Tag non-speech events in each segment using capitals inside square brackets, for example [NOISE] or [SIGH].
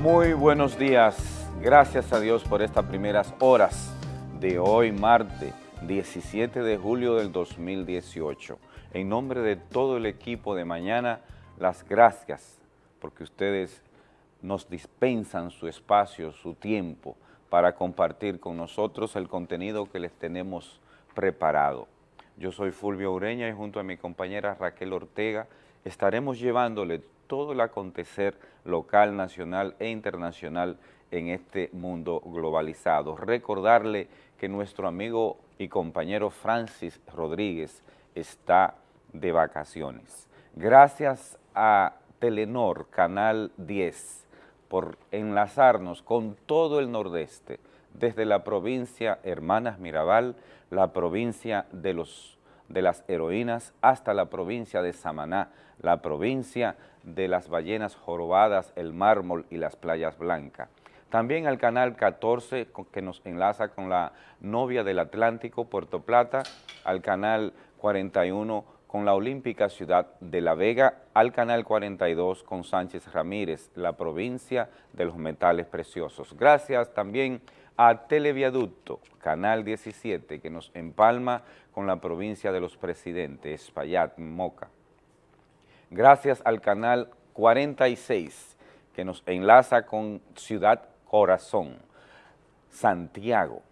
Muy buenos días, gracias a Dios por estas primeras horas de hoy martes 17 de julio del 2018. En nombre de todo el equipo de mañana, las gracias porque ustedes nos dispensan su espacio, su tiempo para compartir con nosotros el contenido que les tenemos preparado. Yo soy Fulvio Ureña y junto a mi compañera Raquel Ortega estaremos llevándole todo el acontecer local, nacional e internacional en este mundo globalizado. Recordarle que nuestro amigo y compañero Francis Rodríguez está de vacaciones. Gracias a Telenor, Canal 10, por enlazarnos con todo el nordeste, desde la provincia Hermanas Mirabal, la provincia de, los, de las heroínas, hasta la provincia de Samaná, la provincia de las ballenas jorobadas, el mármol y las playas blancas. También al canal 14 que nos enlaza con la novia del Atlántico, Puerto Plata, al canal 41 con la Olímpica Ciudad de La Vega, al canal 42 con Sánchez Ramírez, la provincia de los metales preciosos. Gracias también a Televiaducto, canal 17, que nos empalma con la provincia de los presidentes, Espaillat, Moca gracias al canal 46 que nos enlaza con Ciudad Corazón, Santiago,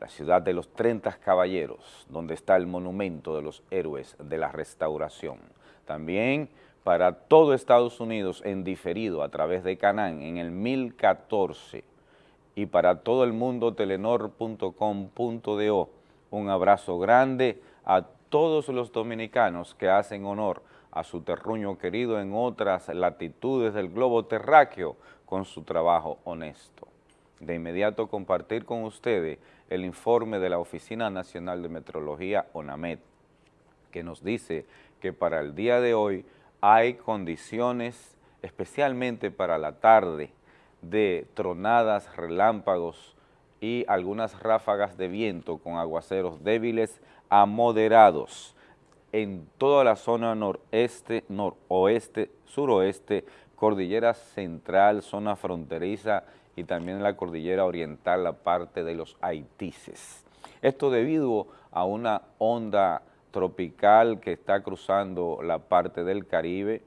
la ciudad de los 30 caballeros, donde está el monumento de los héroes de la restauración. También para todo Estados Unidos en diferido a través de Canán en el 1014 y para todo el mundo telenor.com.do. Un abrazo grande a todos los dominicanos que hacen honor a su terruño querido en otras latitudes del globo terráqueo con su trabajo honesto. De inmediato compartir con ustedes el informe de la Oficina Nacional de Metrología, ONAMET, que nos dice que para el día de hoy hay condiciones, especialmente para la tarde, de tronadas, relámpagos y algunas ráfagas de viento con aguaceros débiles a moderados en toda la zona noreste, noroeste, suroeste, cordillera central, zona fronteriza y también la cordillera oriental, la parte de los Haitises. Esto debido a una onda tropical que está cruzando la parte del Caribe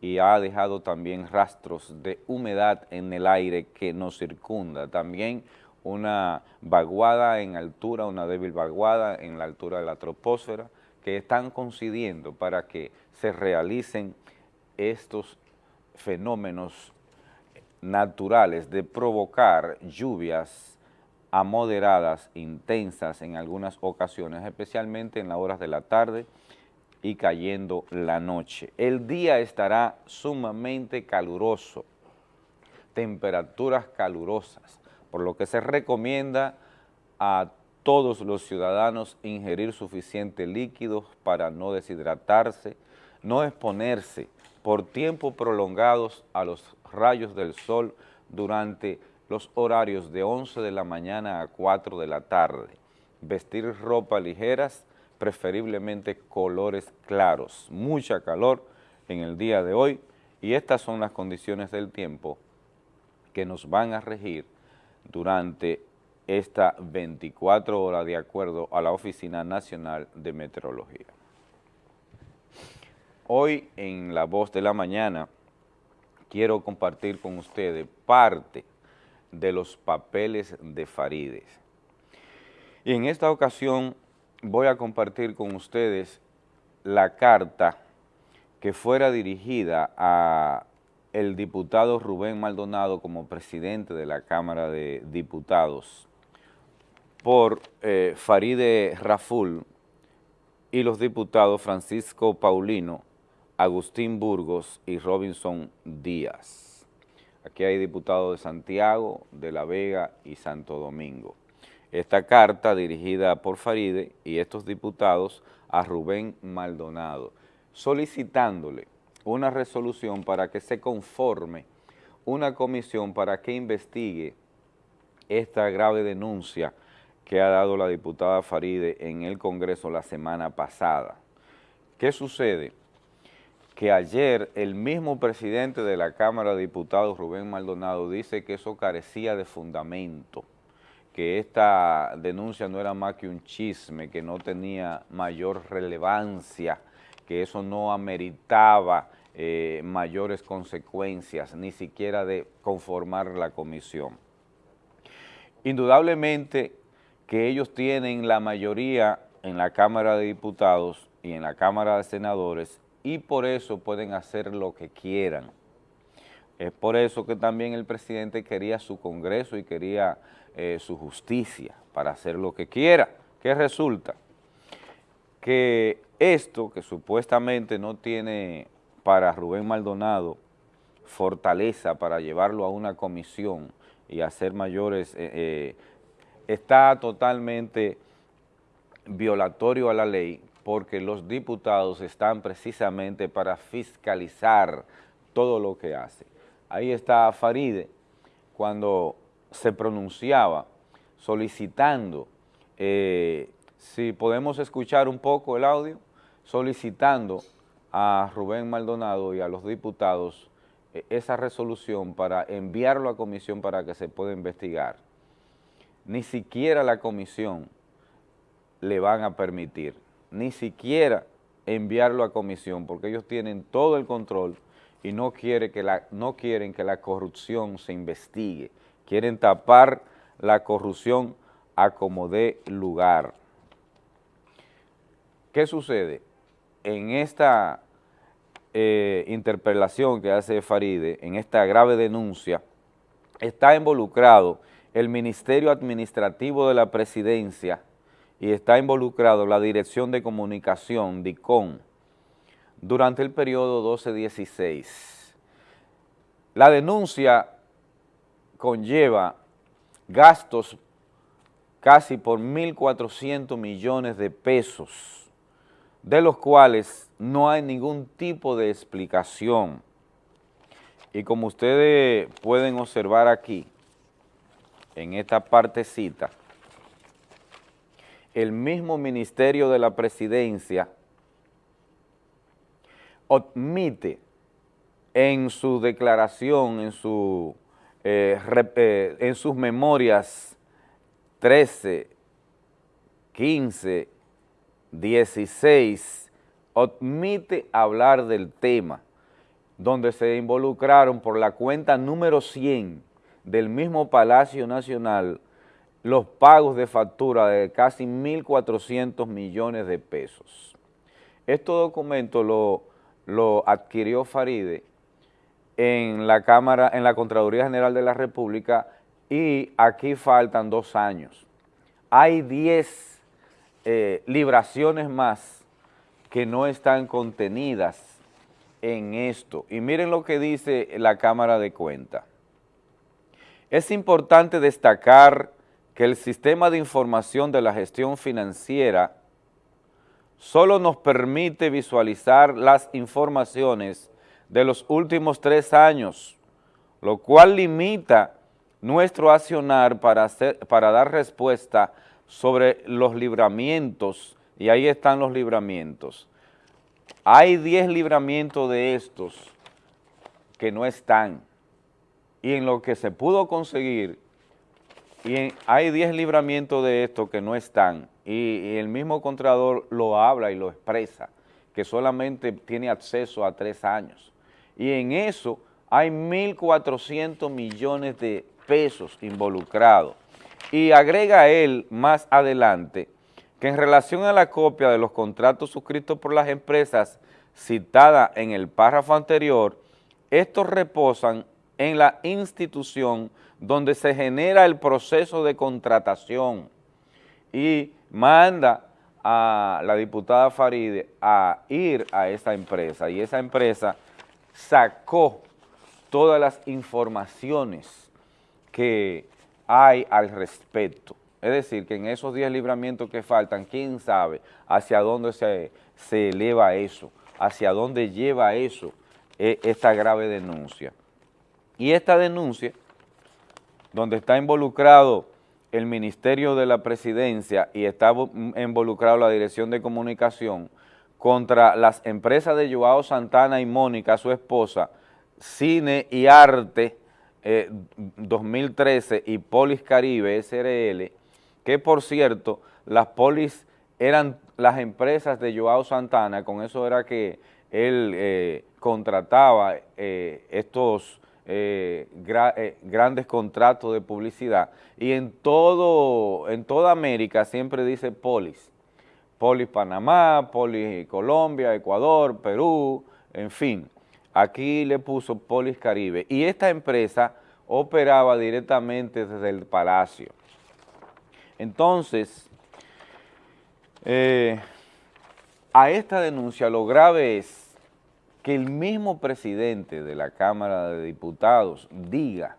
y ha dejado también rastros de humedad en el aire que nos circunda. También una vaguada en altura, una débil vaguada en la altura de la troposfera, están coincidiendo para que se realicen estos fenómenos naturales de provocar lluvias a moderadas, intensas en algunas ocasiones, especialmente en las horas de la tarde y cayendo la noche. El día estará sumamente caluroso, temperaturas calurosas, por lo que se recomienda a todos los ciudadanos ingerir suficiente líquidos para no deshidratarse, no exponerse por tiempo prolongados a los rayos del sol durante los horarios de 11 de la mañana a 4 de la tarde, vestir ropa ligeras, preferiblemente colores claros, mucha calor en el día de hoy y estas son las condiciones del tiempo que nos van a regir durante esta 24 horas de acuerdo a la Oficina Nacional de Meteorología. Hoy en La Voz de la Mañana quiero compartir con ustedes parte de los papeles de Farides. Y en esta ocasión voy a compartir con ustedes la carta que fuera dirigida a el diputado Rubén Maldonado como presidente de la Cámara de Diputados por eh, Faride Raful y los diputados Francisco Paulino, Agustín Burgos y Robinson Díaz. Aquí hay diputados de Santiago, de La Vega y Santo Domingo. Esta carta dirigida por Faride y estos diputados a Rubén Maldonado, solicitándole una resolución para que se conforme una comisión para que investigue esta grave denuncia que ha dado la diputada Faride en el Congreso la semana pasada. ¿Qué sucede? que ayer el mismo presidente de la Cámara de Diputados, Rubén Maldonado, dice que eso carecía de fundamento, que esta denuncia no era más que un chisme, que no tenía mayor relevancia, que eso no ameritaba eh, mayores consecuencias, ni siquiera de conformar la comisión. Indudablemente que ellos tienen la mayoría en la Cámara de Diputados y en la Cámara de Senadores y por eso pueden hacer lo que quieran. Es por eso que también el presidente quería su Congreso y quería eh, su justicia para hacer lo que quiera. ¿Qué resulta? Que esto, que supuestamente no tiene para Rubén Maldonado fortaleza para llevarlo a una comisión y hacer mayores, eh, eh, está totalmente violatorio a la ley porque los diputados están precisamente para fiscalizar todo lo que hace. Ahí está Faride cuando se pronunciaba solicitando, eh, si podemos escuchar un poco el audio, solicitando a Rubén Maldonado y a los diputados eh, esa resolución para enviarlo a comisión para que se pueda investigar. Ni siquiera la comisión le van a permitir ni siquiera enviarlo a comisión, porque ellos tienen todo el control y no, quiere que la, no quieren que la corrupción se investigue, quieren tapar la corrupción a como dé lugar. ¿Qué sucede? En esta eh, interpelación que hace Faride, en esta grave denuncia, está involucrado el Ministerio Administrativo de la Presidencia y está involucrado la Dirección de Comunicación, DICON, durante el periodo 12-16. La denuncia conlleva gastos casi por 1.400 millones de pesos, de los cuales no hay ningún tipo de explicación. Y como ustedes pueden observar aquí, en esta partecita, el mismo Ministerio de la Presidencia admite en su declaración, en, su, eh, eh, en sus memorias 13, 15, 16, admite hablar del tema, donde se involucraron por la cuenta número 100 del mismo Palacio Nacional los pagos de factura de casi 1.400 millones de pesos. Este documento lo, lo adquirió Faride en la Cámara, en la Contraloría General de la República y aquí faltan dos años. Hay 10 eh, libraciones más que no están contenidas en esto. Y miren lo que dice la Cámara de Cuenta. Es importante destacar que el sistema de información de la gestión financiera solo nos permite visualizar las informaciones de los últimos tres años, lo cual limita nuestro accionar para, para dar respuesta sobre los libramientos, y ahí están los libramientos. Hay 10 libramientos de estos que no están, y en lo que se pudo conseguir y hay 10 libramientos de esto que no están, y, el mismo Contralor lo habla y lo expresa, que solamente tiene acceso a tres años. Y en eso hay 1.400 millones de pesos involucrados. Y agrega él más adelante que en relación a la copia de los contratos suscritos por las empresas citadas en el párrafo anterior, estos reposan en la institución donde se genera el proceso de contratación y manda a la diputada Faride a ir a esa empresa y esa empresa sacó todas las informaciones que hay al respecto. Es decir, que en esos 10 libramientos que faltan, quién sabe hacia dónde se, se eleva eso, hacia dónde lleva eso, e, esta grave denuncia. Y esta denuncia, donde está involucrado el Ministerio de la Presidencia y está involucrado la Dirección de Comunicación, contra las empresas de Joao Santana y Mónica, su esposa, Cine y Arte 2013 eh, y Polis Caribe SRL, que por cierto, las polis eran las empresas de Joao Santana, con eso era que él eh, contrataba eh, estos grandes contratos de publicidad. Y en todo, en toda América siempre dice polis, polis Panamá, polis Colombia, Ecuador, Perú, en fin, aquí le puso Polis Caribe. Y esta empresa operaba directamente desde el Palacio. Entonces, eh, a esta denuncia lo grave es que el mismo presidente de la Cámara de Diputados diga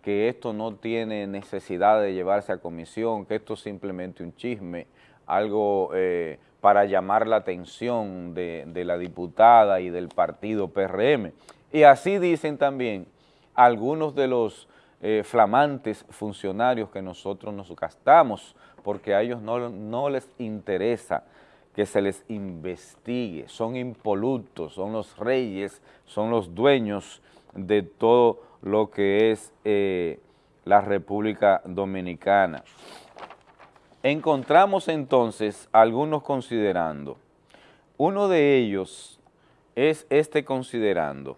que esto no tiene necesidad de llevarse a comisión, que esto es simplemente un chisme, algo eh, para llamar la atención de, la diputada y del partido PRM. Y así dicen también algunos de los eh, flamantes funcionarios que nosotros nos gastamos, porque a ellos no, no les interesa que se les investigue, son impolutos, son los reyes, son los dueños de todo lo que es eh, la República Dominicana. Encontramos entonces algunos considerando. Uno de ellos es este considerando.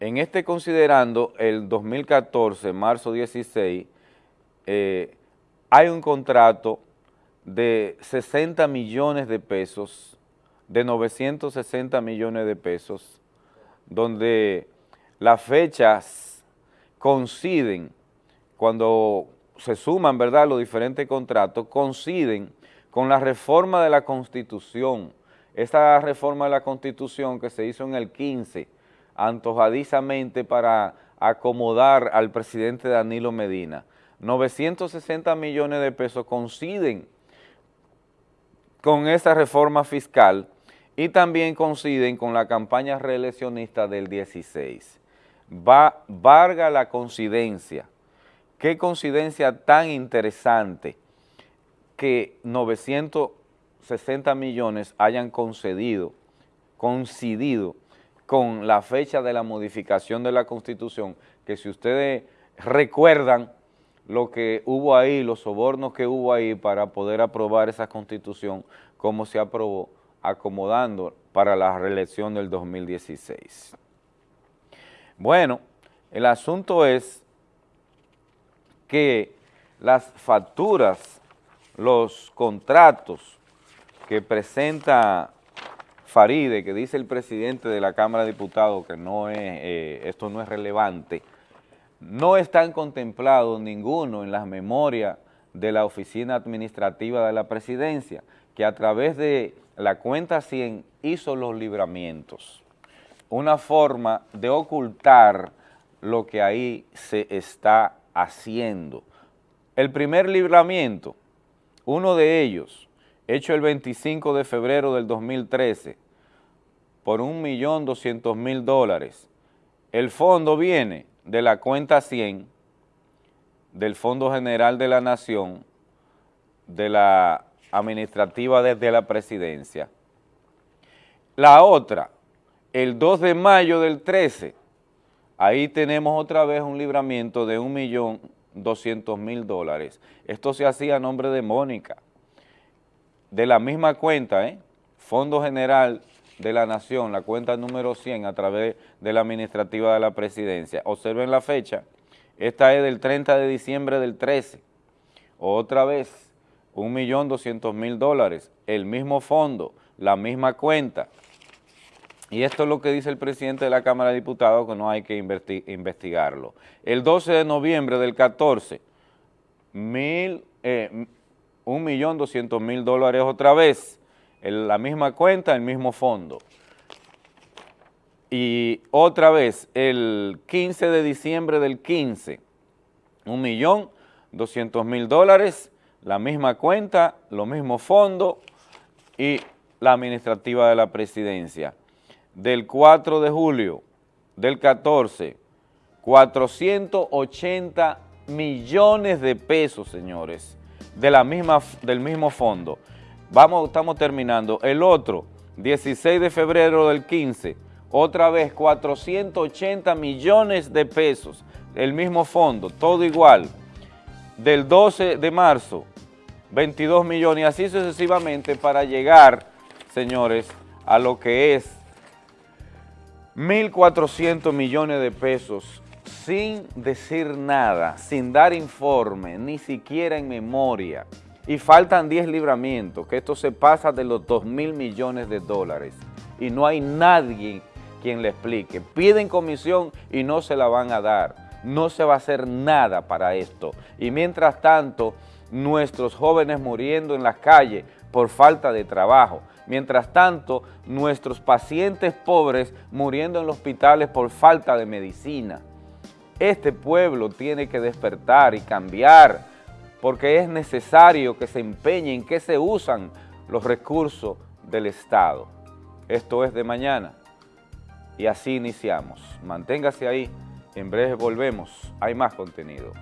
En este considerando, el 2014, marzo 16, eh, hay un contrato de 60 millones de pesos, de 960 millones de pesos, donde las fechas coinciden cuando se suman, ¿verdad?, los diferentes contratos, coinciden con la reforma de la Constitución. Esta reforma de la Constitución que se hizo en el 15, antojadizamente para acomodar al presidente Danilo Medina. 960 millones de pesos coinciden con esa reforma fiscal y también coinciden con la campaña reeleccionista del 16. Va, varga la coincidencia Qué coincidencia tan interesante que 960 millones hayan concedido, coincidido con la fecha de la modificación de la Constitución, que si ustedes recuerdan lo que hubo ahí, los sobornos que hubo ahí para poder aprobar esa Constitución, como se aprobó, acomodando para la reelección del 2016. Bueno, el asunto es que las facturas, los contratos que presenta Faride, que dice el presidente de la Cámara de Diputados que no es, eh, esto no es relevante, no están contemplados ninguno en las memorias de la Oficina Administrativa de la Presidencia, que a través de la cuenta 100 hizo los libramientos. Una forma de ocultar lo que ahí se está haciendo. El primer libramiento, uno de ellos, hecho el 25 de febrero del 2013, por un millón doscientos mil dólares. El fondo viene de la cuenta 100 del Fondo General de la Nación, de la administrativa desde la presidencia. La otra, el 2 de mayo del 13, Ahí tenemos otra vez un libramiento de un millón doscientos mil dólares. Esto se hacía a nombre de Mónica. De la misma cuenta, ¿eh? Fondo General de la Nación, la cuenta número 100 a través de la administrativa de la presidencia. Observen la fecha, esta es del 30 de diciembre del 13. Otra vez, un millón doscientos mil dólares, el mismo fondo, la misma cuenta. Y esto es lo que dice el presidente de la Cámara de Diputados, que no hay que investigarlo. El 12 de noviembre del 14, mil, eh, un millón doscientos mil dólares otra vez, la misma cuenta, el mismo fondo. Y otra vez, el 15 de diciembre del 15, un millón doscientos mil dólares, la misma cuenta, lo mismo fondo y la administrativa de la presidencia del 4 de julio del 14, 480 millones de pesos, señores, de la misma, del mismo fondo. Vamos, estamos terminando. El otro, 16 de febrero del 15, otra vez 480 millones de pesos, el mismo fondo, todo igual. Del 12 de marzo, 22 millones y así sucesivamente para llegar, señores, a lo que es 1.400 millones de pesos sin decir nada, sin dar informe, ni siquiera en memoria. Y faltan 10 libramientos, que esto se pasa de los 2 mil millones de dólares. Y no hay nadie quien le explique. Piden comisión y no se la van a dar. No se va a hacer nada para esto. Y mientras tanto, nuestros jóvenes muriendo en las calles por falta de trabajo. Mientras tanto, nuestros pacientes pobres muriendo en los hospitales por falta de medicina. Este pueblo tiene que despertar y cambiar porque es necesario que se empeñe en que se usan los recursos del Estado. Esto es de mañana y así iniciamos. Manténgase ahí, en breve volvemos, hay más contenido.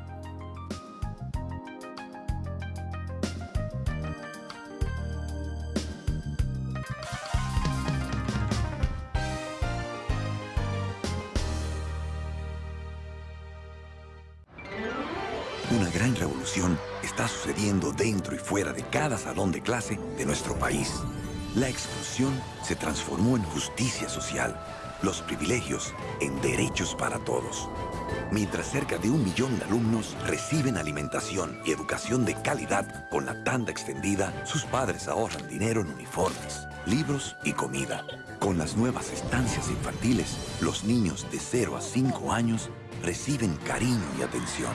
Está sucediendo dentro y fuera de cada salón de clase de nuestro país. La exclusión se transformó en justicia social, los privilegios en derechos para todos. Mientras cerca de un millón de alumnos reciben alimentación y educación de calidad con la tanda extendida, sus padres ahorran dinero en uniformes, libros y comida. Con las nuevas estancias infantiles, los niños de 0 a 5 años reciben cariño y atención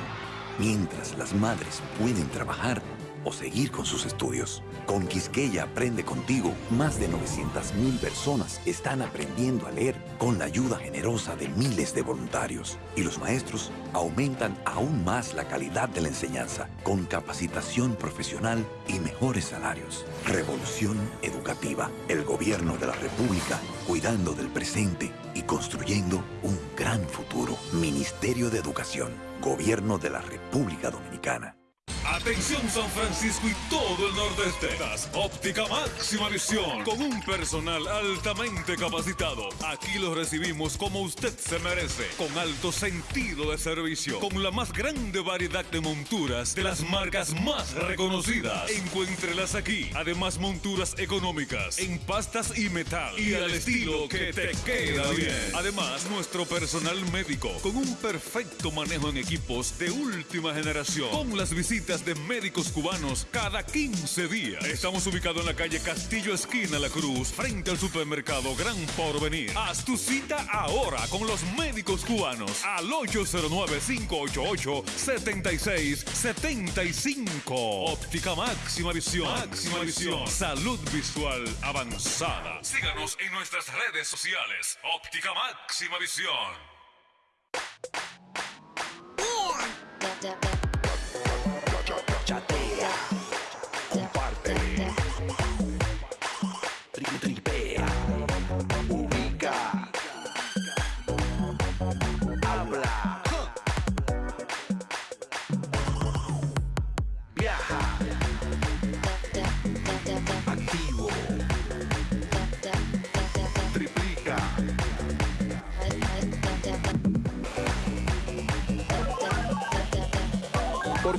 mientras las madres pueden trabajar o seguir con sus estudios. Con Quisqueya Aprende Contigo, más de 900.000 personas están aprendiendo a leer con la ayuda generosa de miles de voluntarios. Y los maestros aumentan aún más la calidad de la enseñanza con capacitación profesional y mejores salarios. Revolución Educativa. El gobierno de la República cuidando del presente y construyendo un gran futuro. Ministerio de Educación. Gobierno de la República Dominicana. Atención San Francisco y todo el nordeste. Óptica máxima visión con un personal altamente capacitado. Aquí lo recibimos como usted se merece, con alto sentido de servicio, con la más grande variedad de monturas de las marcas más reconocidas. Encuéntrelas aquí. Además monturas económicas en pastas y metal y al estilo que te queda bien. Además nuestro personal médico con un perfecto manejo en equipos de última generación, con las visitas de médicos cubanos cada 15 días. Estamos ubicados en la calle Castillo Esquina La Cruz, frente al supermercado Gran Porvenir. Haz tu cita ahora con los médicos cubanos al 809-588-7675. Óptica Máxima Visión. Máxima Visión. Salud visual avanzada. Síganos en nuestras redes sociales. Óptica Máxima Visión.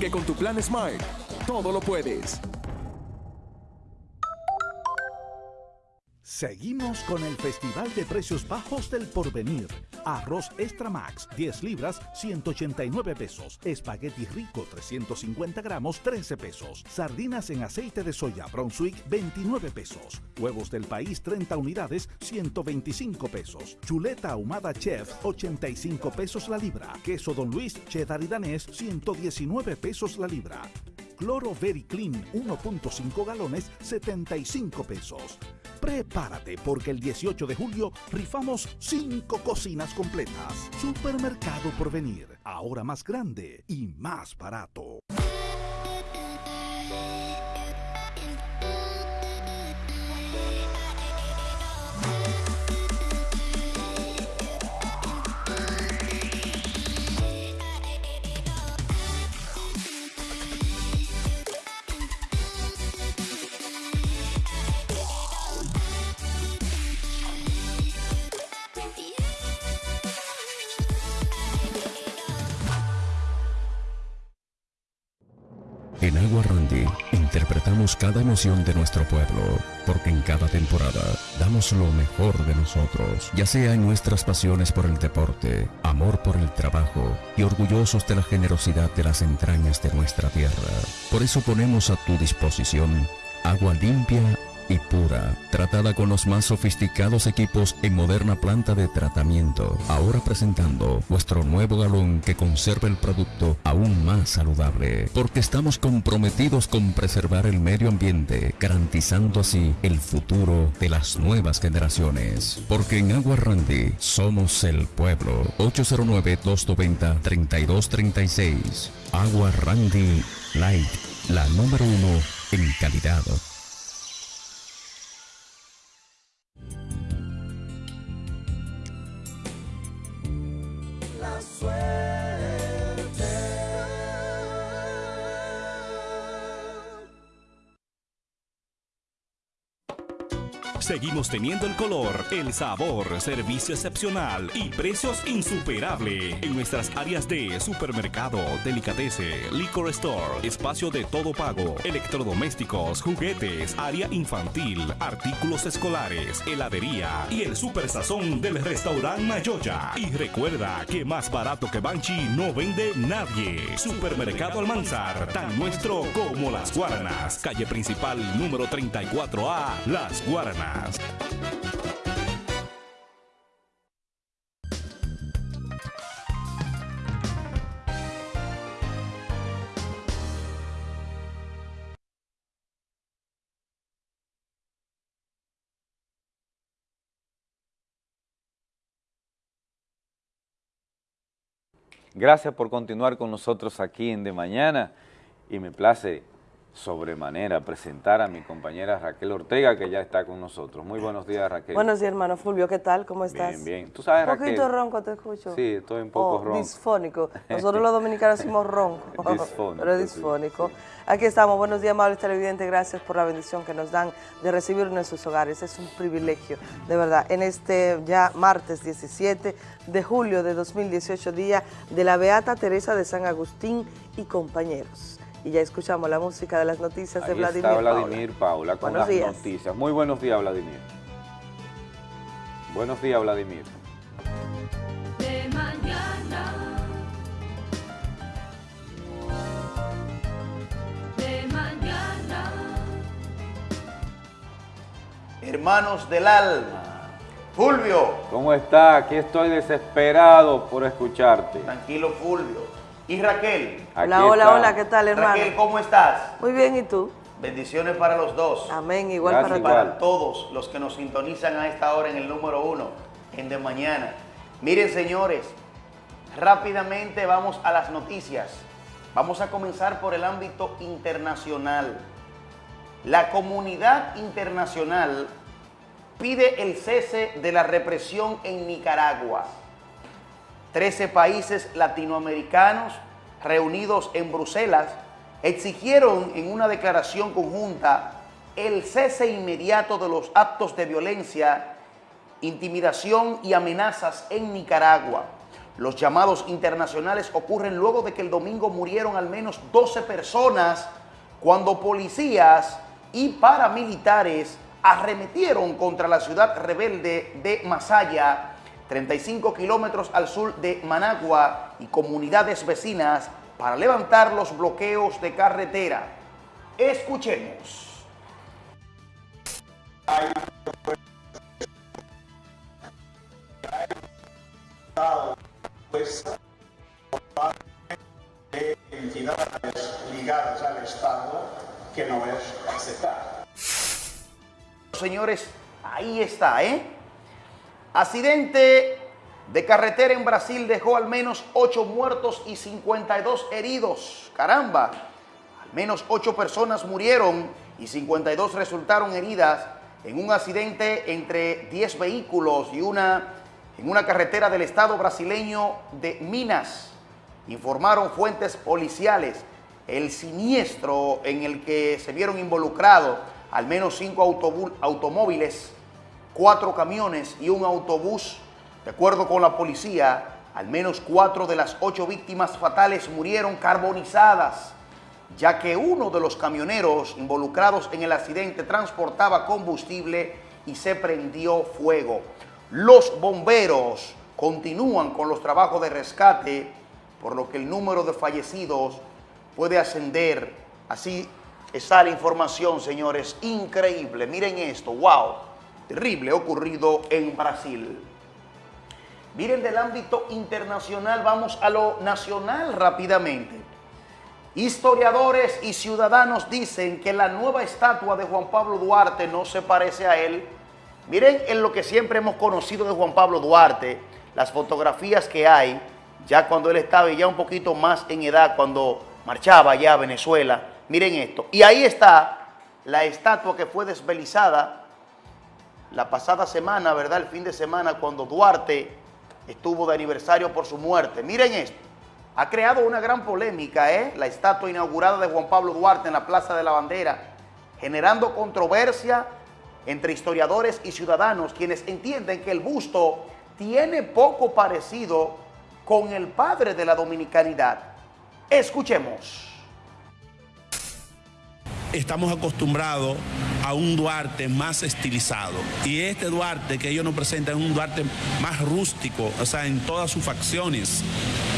Porque con tu plan Smile, todo lo puedes. Seguimos con el Festival de Precios Bajos del Porvenir. Arroz Extra Max, 10 libras, 189 pesos. Espagueti Rico, 350 gramos, 13 pesos. Sardinas en aceite de soya Brunswick, 29 pesos. Huevos del país, 30 unidades, 125 pesos. Chuleta ahumada Chef, 85 pesos la libra. Queso Don Luis, cheddar y danés, 119 pesos la libra. Cloro Very Clean 1.5 galones 75 pesos. Prepárate porque el 18 de julio rifamos 5 cocinas completas. Supermercado por venir, ahora más grande y más barato. En Agua Randy interpretamos cada emoción de nuestro pueblo, porque en cada temporada damos lo mejor de nosotros, ya sea en nuestras pasiones por el deporte, amor por el trabajo y orgullosos de la generosidad de las entrañas de nuestra tierra. Por eso ponemos a tu disposición agua limpia y pura, tratada con los más sofisticados equipos en moderna planta de tratamiento. Ahora presentando vuestro nuevo galón que conserva el producto aún más saludable, porque estamos comprometidos con preservar el medio ambiente, garantizando así el futuro de las nuevas generaciones. Porque en Agua Randy somos el pueblo. 809-290-3236. Agua Randy Light, la número uno en calidad. swear. Seguimos teniendo el color, el sabor, servicio excepcional y precios insuperables en nuestras áreas de supermercado, delicatese, liquor store, espacio de todo pago, electrodomésticos, juguetes, área infantil, artículos escolares, heladería y el super sazón del restaurante Mayoya. Y recuerda que más barato que Banchi no vende nadie. Supermercado Almanzar, tan nuestro como las Guaranas. Calle principal número 34A, Las Guaranas. Gracias por continuar con nosotros aquí en De Mañana y me place sobremanera presentar a mi compañera Raquel Ortega, que ya está con nosotros. Muy buenos días, Raquel. Buenos días, hermano Fulvio. ¿Qué tal? ¿Cómo estás? Bien, bien. ¿Tú sabes, Un poquito ronco te escucho. Sí, estoy un poco oh, ronco. disfónico. [LAUGHS] Nosotros los dominicanos decimos ronco. [LAUGHS] disfónico. Pero disfónico. Aquí estamos. Buenos días, amables televidentes. Gracias por la bendición que nos dan de recibirnos en sus hogares. Es un privilegio, de verdad. En este ya martes 17 de julio de 2018, día de la Beata Teresa de San Agustín y compañeros y ya escuchamos la música de las noticias Ahí de Vladimir está Vladimir Paula, con buenos las días. noticias. Muy buenos días, Vladimir. Buenos días, Vladimir. De mañana. De mañana. Hermanos del alma. Fulvio. ¿Cómo está? Aquí estoy desesperado por escucharte. Tranquilo, Fulvio. ¿Y Raquel? Aquí Hola, hola, está. hola, ¿qué tal, hermano? Raquel, ¿cómo estás? Muy bien, ¿y tú? Bendiciones para los dos. Amén, igual Gracias, para ti. Para todos los que nos sintonizan a esta hora en el número uno, en De Mañana. Miren, señores, rápidamente vamos a las noticias. Vamos a comenzar por el ámbito internacional. La comunidad internacional pide el cese de la represión en Nicaragua. Trece países latinoamericanos reunidos en Bruselas exigieron en una declaración conjunta el cese inmediato de los actos de violencia, intimidación y amenazas en Nicaragua. Los llamados internacionales ocurren luego de que el domingo murieron al menos 12 personas cuando policías y paramilitares arremetieron contra la ciudad rebelde de Masaya, 35 kilómetros al sur de Managua y comunidades vecinas para levantar los bloqueos de carretera. Escuchemos. de entidades ligadas al Estado que no es aceptar. Señores, ahí está, ¿eh? Accidente de carretera en Brasil dejó al menos 8 muertos y 52 heridos. Caramba, al menos 8 personas murieron y 52 resultaron heridas en un accidente entre 10 vehículos y una en una carretera del estado brasileño de Minas. Informaron fuentes policiales el siniestro en el que se vieron involucrados al menos cinco automóviles, cuatro camiones y un autobús. De acuerdo con la policía, al menos cuatro de las ocho víctimas fatales murieron carbonizadas. ya que uno de los camioneros involucrados en el accidente transportaba combustible y se prendió fuego. Los bomberos continúan con los trabajos de rescate, por lo que el número de fallecidos puede ascender. Así está la información, señores. Increíble. Miren esto. ¡Wow! Terrible ocurrido en Brasil. Miren del ámbito internacional, vamos a lo nacional rápidamente. Historiadores y ciudadanos dicen que la nueva estatua de Juan Pablo Duarte no se parece a él. Miren en lo que siempre hemos conocido de Juan Pablo Duarte, las fotografías que hay, ya cuando él estaba ya un poquito más en edad, cuando marchaba ya a Venezuela. Miren esto. Y ahí está la estatua que fue desvelizada la pasada semana, ¿verdad? El fin de semana, cuando Duarte estuvo de aniversario por su muerte. Miren esto ha creado una gran polémica, ¿eh? la estatua inaugurada de Juan Pablo Duarte en la Plaza de la Bandera, generando controversia entre historiadores y ciudadanos, quienes entienden que el busto tiene poco parecido con el padre de la dominicanidad. Escuchemos. Estamos acostumbrados a un Duarte más estilizado. Y este Duarte que ellos nos presentan es un Duarte más rústico, o sea, en todas sus facciones.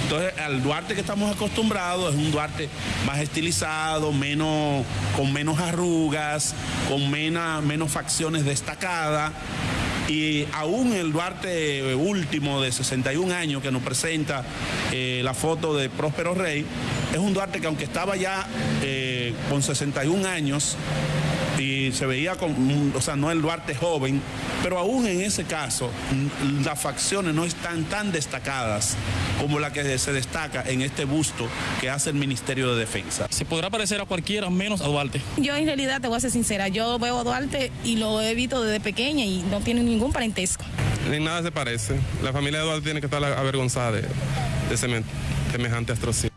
Entonces, al Duarte que estamos acostumbrados es un Duarte más estilizado, menos, con menos arrugas, con menos, menos facciones destacadas. Y aún el Duarte último de 61 años que nos presenta eh, la foto de Próspero Rey, es un Duarte que aunque estaba ya eh, con 61 años, y se veía con, o sea, no el Duarte joven, pero aún en ese caso las facciones no están tan destacadas como la que se destaca en este busto que hace el Ministerio de Defensa. Se podrá parecer a cualquiera menos a Duarte. Yo en realidad te voy a ser sincera, yo veo a Duarte y lo he visto desde pequeña y no tiene ningún parentesco. Ni nada se parece. La familia de Duarte tiene que estar avergonzada de, de semejante atrocidad.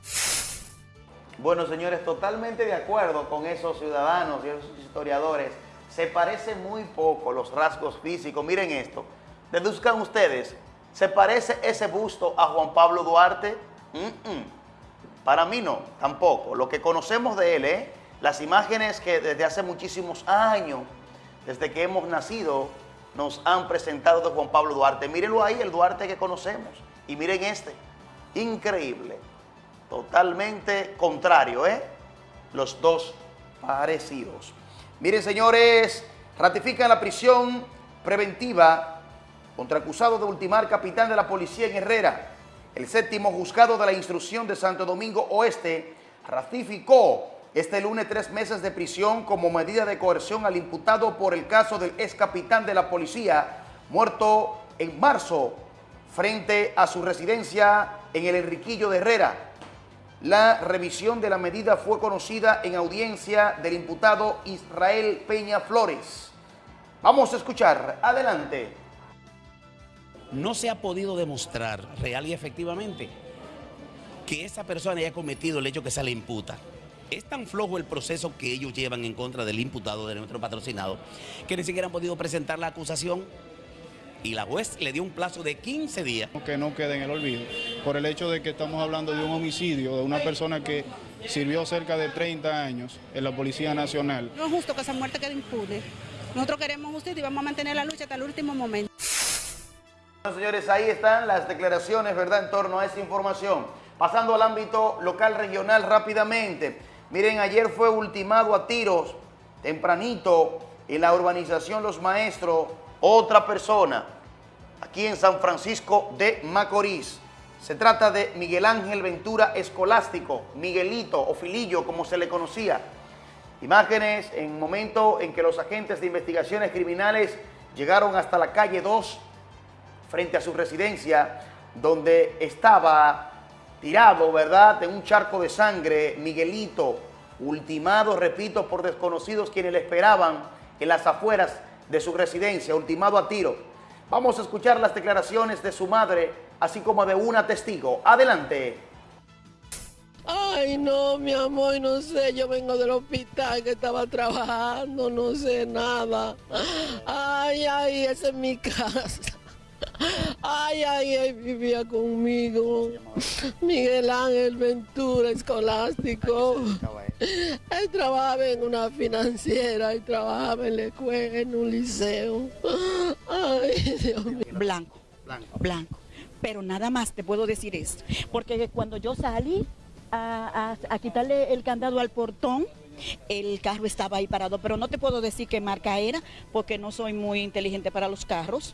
Bueno, señores, totalmente de acuerdo con esos ciudadanos y esos historiadores. Se parece muy poco los rasgos físicos. Miren esto. Deduzcan ustedes, ¿se parece ese busto a Juan Pablo Duarte? Para mí no, tampoco. Lo que conocemos de él, ¿eh? las imágenes que desde hace muchísimos años, desde que hemos nacido, nos han presentado de Juan Pablo Duarte. Mírenlo ahí, el Duarte que conocemos. Y miren este, increíble. Totalmente contrario, ¿eh? Los dos parecidos. Miren, señores, ratifican la prisión preventiva contra acusado de ultimar capitán de la policía en Herrera. El séptimo juzgado de la instrucción de Santo Domingo Oeste ratificó este lunes tres meses de prisión como medida de coerción al imputado por el caso del ex capitán de la policía muerto en marzo frente a su residencia en el Enriquillo de Herrera. La revisión de la medida fue conocida en audiencia del imputado Israel Peña Flores. Vamos a escuchar. Adelante. No se ha podido demostrar real y efectivamente que esa persona haya cometido el hecho que se le imputa. Es tan flojo el proceso que ellos llevan en contra del imputado de nuestro patrocinado que ni siquiera han podido presentar la acusación y la juez le dio un plazo de 15 días. Que no quede en el olvido, por el hecho de que estamos hablando de un homicidio, de una persona que sirvió cerca de 30 años en la Policía Nacional. No es justo que esa muerte quede impune. Nosotros queremos justicia y vamos a mantener la lucha hasta el último momento. Bueno, señores, ahí están las declaraciones, ¿verdad?, en torno a esa información. Pasando al ámbito local regional rápidamente. Miren, ayer fue ultimado a tiros, tempranito, en la urbanización Los Maestros, otra persona aquí en San Francisco de Macorís. Se trata de Miguel Ángel Ventura Escolástico, Miguelito o Filillo como se le conocía. Imágenes en momento en que los agentes de investigaciones criminales llegaron hasta la calle 2 frente a su residencia donde estaba tirado, ¿verdad?, en un charco de sangre, Miguelito, ultimado, repito, por desconocidos quienes le esperaban en las afueras de su residencia, ultimado a tiro. Vamos a escuchar las declaraciones de su madre, así como de una testigo. Adelante. Ay, no, mi amor, no sé, yo vengo del hospital que estaba trabajando, no sé nada. Ay, ay, esa es mi casa. Ay, ay, ay, vivía conmigo. Miguel Ángel Ventura, escolástico. Él trabajaba en una financiera, él trabajaba en la escuela, en un liceo. Ay, Dios mío. Blanco, blanco. Pero nada más te puedo decir esto. Porque cuando yo salí a, a- a quitarle el candado al portón, el carro estaba ahí parado. Pero no te puedo decir qué marca era, porque no soy muy inteligente para los carros.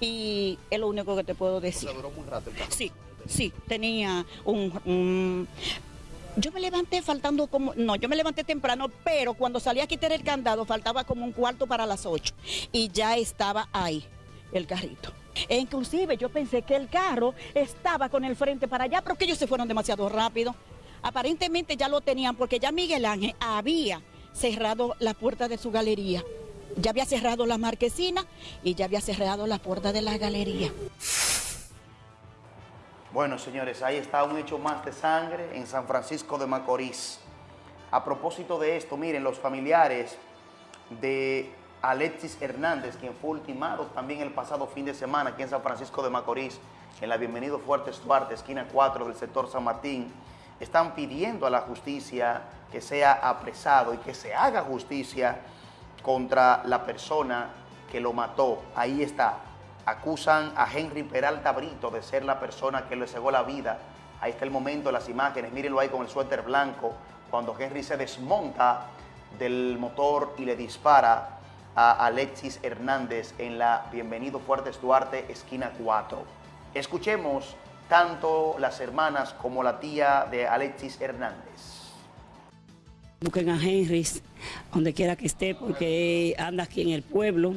Y es lo único que te puedo decir. Sí, sí, tenía un- un yo me levanté faltando como, no, yo me levanté temprano, pero cuando salí a quitar el candado faltaba como un cuarto para las 8 y ya estaba ahí el carrito. E inclusive yo pensé que el carro estaba con el frente para allá, pero que ellos se fueron demasiado rápido. Aparentemente ya lo tenían porque ya Miguel Ángel había cerrado la puerta de su galería. Ya había cerrado la marquesina y ya había cerrado la puerta de la galería. Bueno, señores, ahí está un hecho más de sangre en San Francisco de Macorís. A propósito de esto, miren, los familiares de Alexis Hernández, quien fue ultimado también el pasado fin de semana aquí en San Francisco de Macorís, en la Bienvenido Fuertes Duarte, esquina 4 del sector San Martín, están pidiendo a la justicia que sea apresado y que se haga justicia contra la persona que lo mató. Ahí está. Acusan a Henry Peralta Brito de ser la persona que le cegó la vida. Ahí está el momento, las imágenes. Mírenlo ahí con el suéter blanco. Cuando Henry se desmonta del motor y le dispara a Alexis Hernández en la Bienvenido Fuertes Duarte, esquina 4. Escuchemos tanto las hermanas como la tía de Alexis Hernández. Busquen a Henry donde quiera que esté porque anda aquí en el pueblo.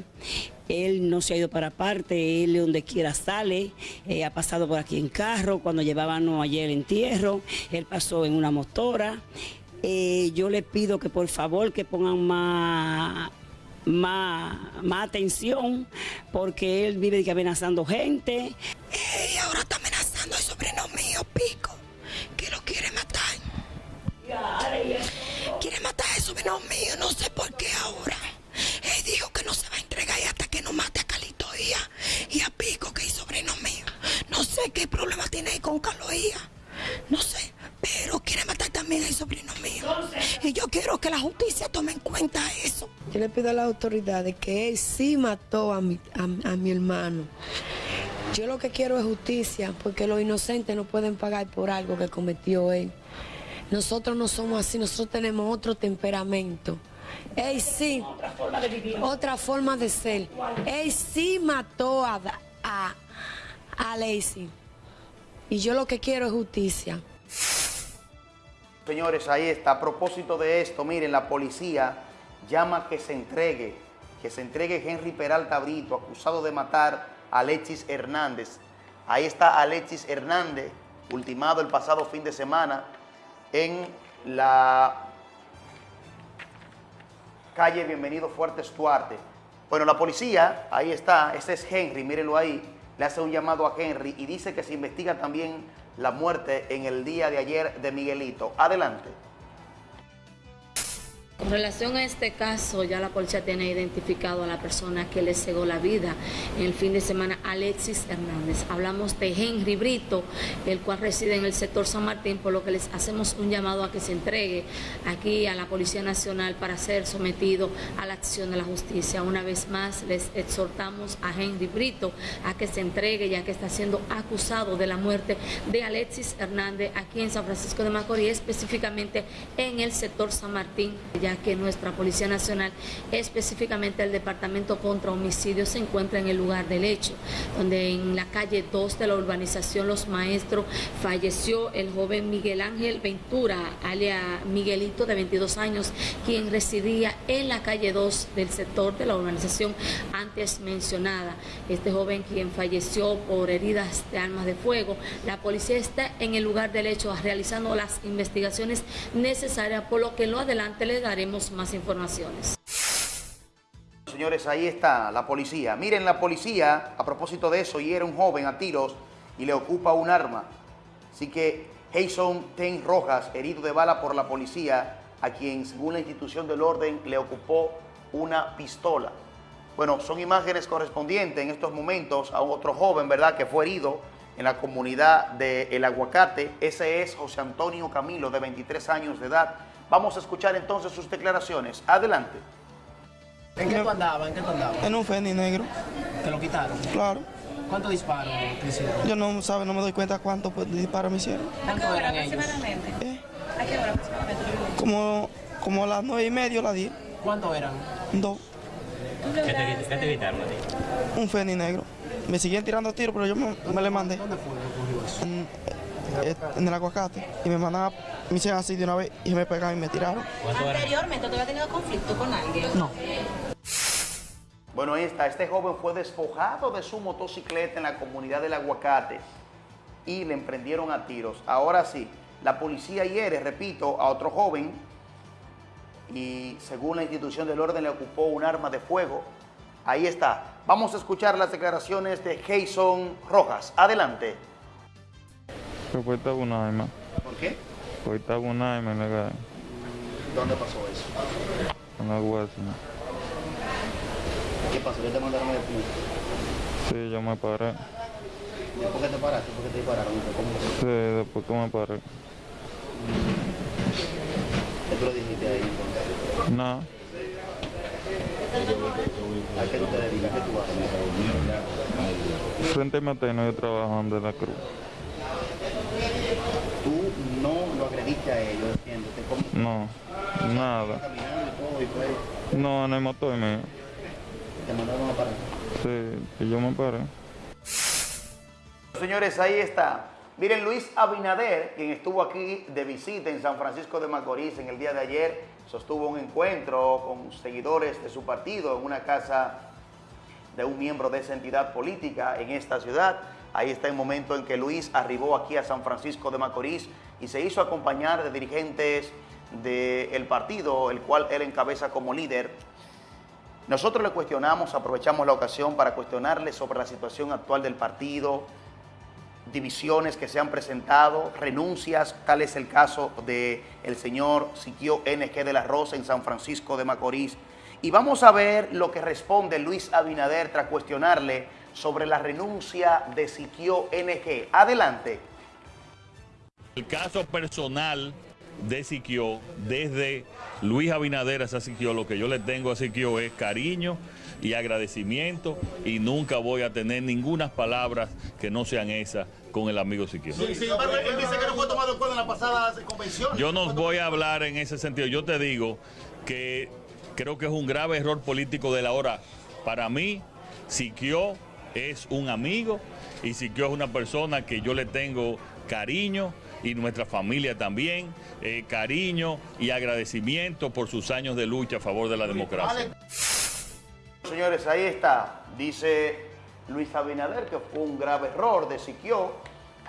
Él no se ha ido para parte, él donde quiera sale, eh, ha pasado por aquí en carro, cuando llevábamos ayer el entierro, él pasó en una motora. Eh, yo le pido que por favor que pongan más, más, más atención porque él vive amenazando gente. Y ahora está sobrino mío, no sé por qué ahora. Él dijo que no se va a entregar hasta que no mate a Calito y a, Pico, que es sobrino mío. No sé qué problema tiene ahí con Carlos. No sé, pero quiere matar también al sobrino mío. Y yo quiero que la justicia tome en cuenta eso. Yo le pido a las autoridades que él sí mató a mi, a mi hermano. Yo lo que quiero es justicia, porque los inocentes no pueden pagar por algo que cometió él. Nosotros no somos así, nosotros tenemos otro temperamento. Él sí, otra forma de ser. Él sí mató a, a, a Lacey. Y yo lo que quiero es justicia. Señores, ahí está. A propósito de esto, miren, la policía llama que se entregue, que se entregue Henry Peralta Brito, acusado de matar a Alexis Hernández. Ahí está Alexis Hernández, ultimado el pasado fin de semana en la calle Bienvenido Fuertes Duarte. Bueno, la policía, ahí está, ese es Henry, mírenlo ahí, le hace un llamado a Henry y dice que se investiga también la muerte en el día de ayer de Miguelito. Adelante. Con relación a este caso, ya la policía tiene identificado a la persona que le cegó la vida en el fin de semana, Alexis Hernández. Hablamos de Henry Brito, el cual reside en el sector San Martín, por lo que les hacemos un llamado a que se entregue aquí a la Policía Nacional para ser sometido a la acción de la justicia. Una vez más, les exhortamos a Henry Brito a que se entregue, ya que está siendo acusado de la muerte de Alexis Hernández aquí en San Francisco de Macorís, específicamente en el sector San Martín ya que nuestra Policía Nacional, específicamente el Departamento contra Homicidios, se encuentra en el lugar del hecho, donde en la calle 2 de la urbanización Los Maestros falleció el joven Miguel Ángel Ventura, alia Miguelito, de 22 años, quien residía en la calle 2 del sector de la urbanización antes mencionada. Este joven quien falleció por heridas de armas de fuego, la policía está en el lugar del hecho realizando las investigaciones necesarias, por lo que en lo adelante le daremos más informaciones. Señores, ahí está la policía. Miren, la policía, a propósito de eso, hiere a un joven a tiros y le ocupa un arma. Así que Jason Ten Rojas, herido de bala por la policía, a quien, según la institución del orden, le ocupó una pistola. Bueno, son imágenes correspondientes en estos momentos a otro joven, ¿verdad?, que fue herido en la comunidad de El Aguacate. Ese es José Antonio Camilo, de 23 años de edad, Vamos a escuchar entonces sus declaraciones. Adelante. ¿En qué tú andabas? ¿En qué tú andabas? En un Fendi negro. ¿Te lo quitaron? Claro. ¿Cuántos disparos te hicieron? Yo no, sabe, no me doy cuenta cuántos pues, disparos me hicieron. ¿Cuántos eran ellos? ¿A qué hora Como, como a las nueve y media o las diez. ¿Cuántos eran? Dos. ¿Qué te, qué te quitaron a ti? Un Fendi negro. Me siguen tirando tiros, pero yo me, me le mandé. ¿Dónde fue que ocurrió eso? En, eh, en el aguacate. Y me mandaban, me hicieron así de una vez y me pegaron y me tiraron. Anteriormente, ¿tú habías tenido conflicto con alguien? No. Bueno, ahí está. Este joven fue despojado de su motocicleta en la comunidad del Aguacate y le emprendieron a tiros. Ahora sí, la policía hiere, repito, a otro joven y según la institución del orden le ocupó un arma de fuego. Ahí está. Vamos a escuchar las declaraciones de Jason Rojas. Adelante. Fue Tabunaima. ¿Por qué? Fue Tabunaima en la calle. ¿Dónde pasó eso? En la. ¿Qué pasó? ¿Qué te mandaron a detener? Sí, yo me paré. ¿Después que te paraste? ¿Por qué te dispararon? Sí, después que me paré. ¿Qué tú le dijiste ahí? No. ¿A qué tú te dedicas? ¿Qué tú haces? Frente a Mateno yo trabajo en De la Cruz. Tú no a ellos. No, nada. Caminando y todo y fue... No, en el motor mío. Te mandaron a parar. Sí, y yo me paré. Señores, ahí está. Miren, Luis Abinader, quien estuvo aquí de visita en San Francisco de Macorís en el día de ayer, sostuvo un encuentro con seguidores de su partido en una casa de un miembro de esa entidad política en esta ciudad. Ahí está el momento en que Luis arribó aquí a San Francisco de Macorís y se hizo acompañar de dirigentes del partido, el cual él encabeza como líder. Nosotros le cuestionamos, aprovechamos la ocasión para cuestionarle sobre la situación actual del partido, divisiones que se han presentado, renuncias, tal es el caso del el señor Siquio NG de la Rosa en San Francisco de Macorís. Y vamos a ver lo que responde Luis Abinader tras cuestionarle sobre la renuncia de Siquio NG. Adelante. El caso personal de Siquio, desde Luis Abinader a Siquio, lo que yo le tengo a Siquio es cariño y agradecimiento y nunca voy a tener ninguna palabras que no sean esas con el amigo Siquio. Sin embargo, él dice que no fue tomado en cuenta en la pasada convención. Yo no voy a hablar en ese sentido. Yo te digo que creo que es un grave error político de la hora. Para mí, Siquio es un amigo y Siquio es una persona que yo le tengo cariño y nuestra familia también, eh, cariño y agradecimiento por sus años de lucha a favor de la democracia. Señores, ahí está. Dice Luis Abinader que fue un grave error de Siquio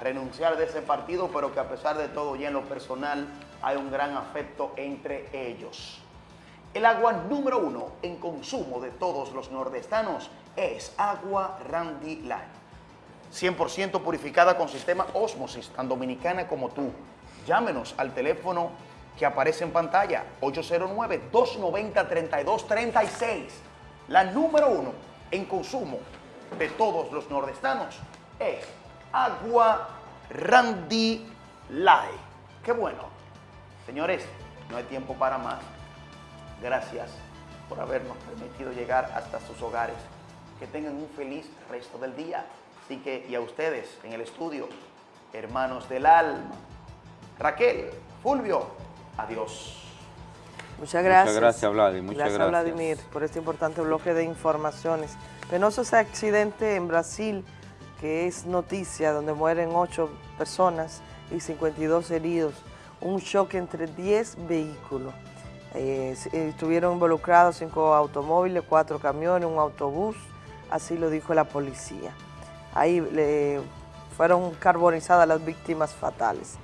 renunciar de ese partido, pero que a pesar de todo ya en lo personal hay un gran afecto entre ellos. El agua número uno en consumo de todos los nordestanos es agua Randy Line. 100% purificada con sistema Osmosis, tan dominicana como tú. Llámenos al teléfono que aparece en pantalla, 809-290-3236. La número uno en consumo de todos los nordestanos es agua Randy Lai. Qué bueno. Señores, no hay tiempo para más. Gracias por habernos permitido llegar hasta sus hogares. Que tengan un feliz resto del día. Así que, y a ustedes en el estudio, hermanos del alma. Raquel, Fulvio, adiós. Muchas gracias. Muchas gracias, Vladimir. Muchas gracias, gracias. Vladimir, por este importante bloque de informaciones. Penoso ese accidente en Brasil, que es noticia, donde mueren 8 personas y 52 heridos. Un choque entre 10 vehículos. Eh, estuvieron involucrados 5 automóviles, 4 camiones, un autobús, así lo dijo la policía. Ahí fueron carbonizadas las víctimas fatales.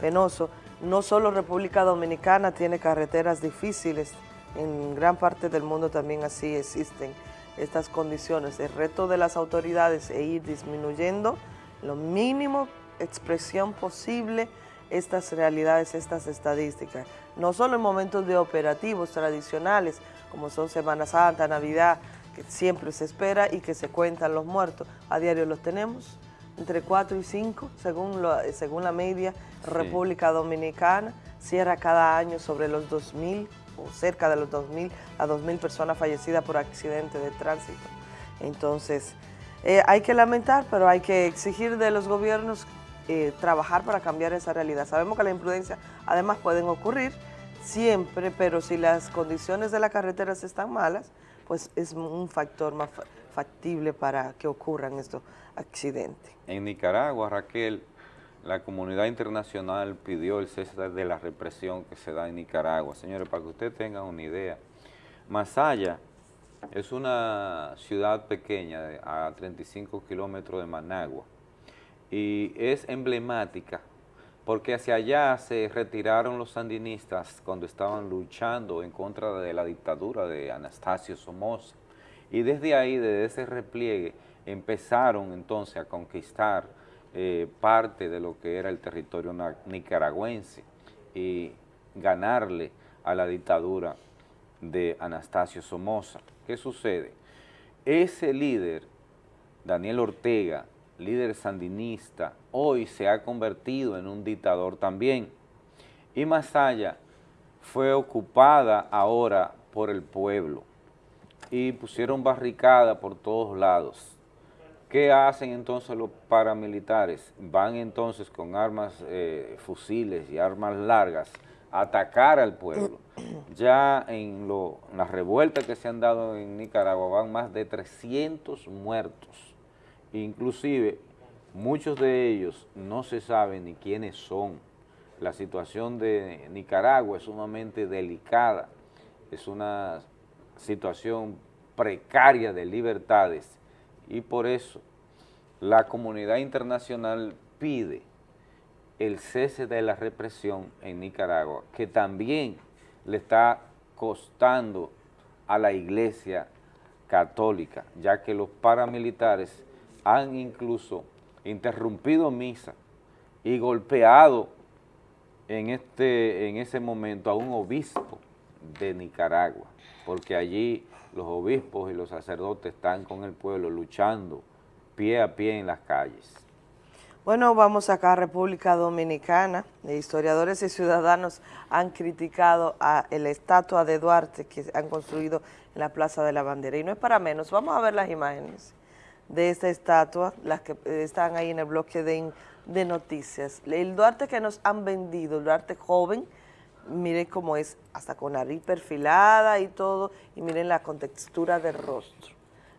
Penoso. No solo República Dominicana tiene carreteras difíciles, en gran parte del mundo también así existen estas condiciones. El reto de las autoridades es ir disminuyendo lo mínimo expresión posible estas realidades, estas estadísticas. No solo en momentos de operativos tradicionales, como son Semana Santa, Navidad, que siempre se espera y que se cuentan los muertos. A diario los tenemos entre 4 y 5, según, lo- según la media, República Dominicana cierra cada año sobre los 2.000 o cerca de los 2.000 a 2.000 personas fallecidas por accidente de tránsito. Entonces, eh, hay que lamentar, pero hay que exigir de los gobiernos eh, trabajar para cambiar esa realidad. Sabemos que la imprudencia además pueden ocurrir siempre, pero si las condiciones de las carreteras están malas, pues es un factor más fa- factible para que ocurran estos accidentes. En Nicaragua, Raquel, la comunidad internacional pidió el cese de la represión que se da en Nicaragua. Señores, para que ustedes tengan una idea, Masaya es una ciudad pequeña a 35 kilómetros de Managua y es emblemática porque hacia allá se retiraron los sandinistas cuando estaban luchando en contra de la dictadura de Anastasio Somoza. Y desde ahí, desde ese repliegue, empezaron entonces a conquistar eh, parte de lo que era el territorio nicaragüense y ganarle a la dictadura de Anastasio Somoza. ¿Qué sucede? Ese líder, Daniel Ortega, líder sandinista, hoy se ha convertido en un dictador también. Y Masaya fue ocupada ahora por el pueblo y pusieron barricada por todos lados. ¿Qué hacen entonces los paramilitares? Van entonces con armas, eh, fusiles y armas largas a atacar al pueblo. [CLEARS THROAT] Ya en, lo- en las revueltas que se han dado en Nicaragua van más de 300 muertos. Inclusive muchos de ellos no se sabe ni quiénes son. La situación de Nicaragua es sumamente delicada, es una situación precaria de libertades y por eso la comunidad internacional pide el cese de la represión en Nicaragua, que también le está costando a la iglesia católica, ya que los paramilitares han incluso interrumpido misa y golpeado en, este, en ese momento a un obispo de Nicaragua, porque allí los obispos y los sacerdotes están con el pueblo luchando pie a pie en las calles. Bueno, vamos acá a República Dominicana. Historiadores y ciudadanos han criticado a la estatua de Duarte que han construido en la Plaza de la Bandera. Y no es para menos. Vamos a ver las imágenes de esta estatua, las que eh, están ahí en el bloque de, de noticias. El Duarte que nos han vendido, el Duarte joven, miren cómo es, hasta con nariz perfilada y todo, y miren la contextura del rostro.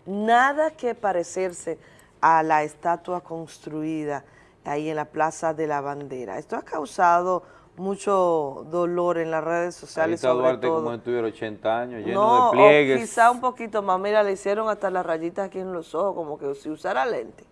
Nada que parecerse a la estatua construida ahí en la Plaza de la Bandera. Esto ha causado mucho dolor en las redes Ahí sociales, está sobre Duarte todo. como si tuviera 80 años, lleno No, de pliegues. o quizá un poquito más. Mira, le hicieron hasta las rayitas aquí en los ojos, como que si usara lente.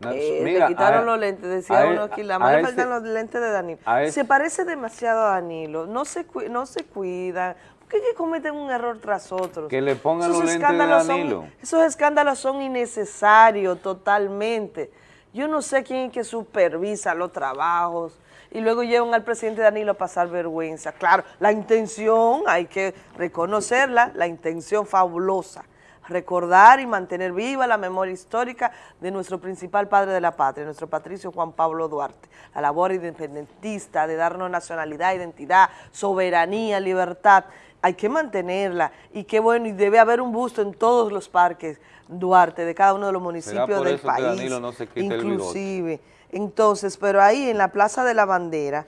No, Eh, mira, le quitaron a- los lentes, decía uno e- aquí, la ese- faltan los lentes de Danilo. ese- Se parece demasiado a Danilo, no se, no se cuidan. ¿Por qué es que cometen un error tras otro? Que le pongan Esos los lentes de son- Danilo. esos escándalos son innecesarios totalmente. Yo no sé quién es que supervisa los trabajos y luego llevan al presidente Danilo a pasar vergüenza. Claro, la intención, hay que reconocerla, la intención fabulosa. Recordar y mantener viva la memoria histórica de nuestro principal padre de la patria, nuestro patricio Juan Pablo Duarte. La labor independentista de darnos nacionalidad, identidad, soberanía, libertad hay que mantenerla y qué bueno, y debe haber un busto en todos los parques Duarte, de cada uno de los municipios del país, Danilo no inclusive. Entonces, pero ahí en la Plaza de la Bandera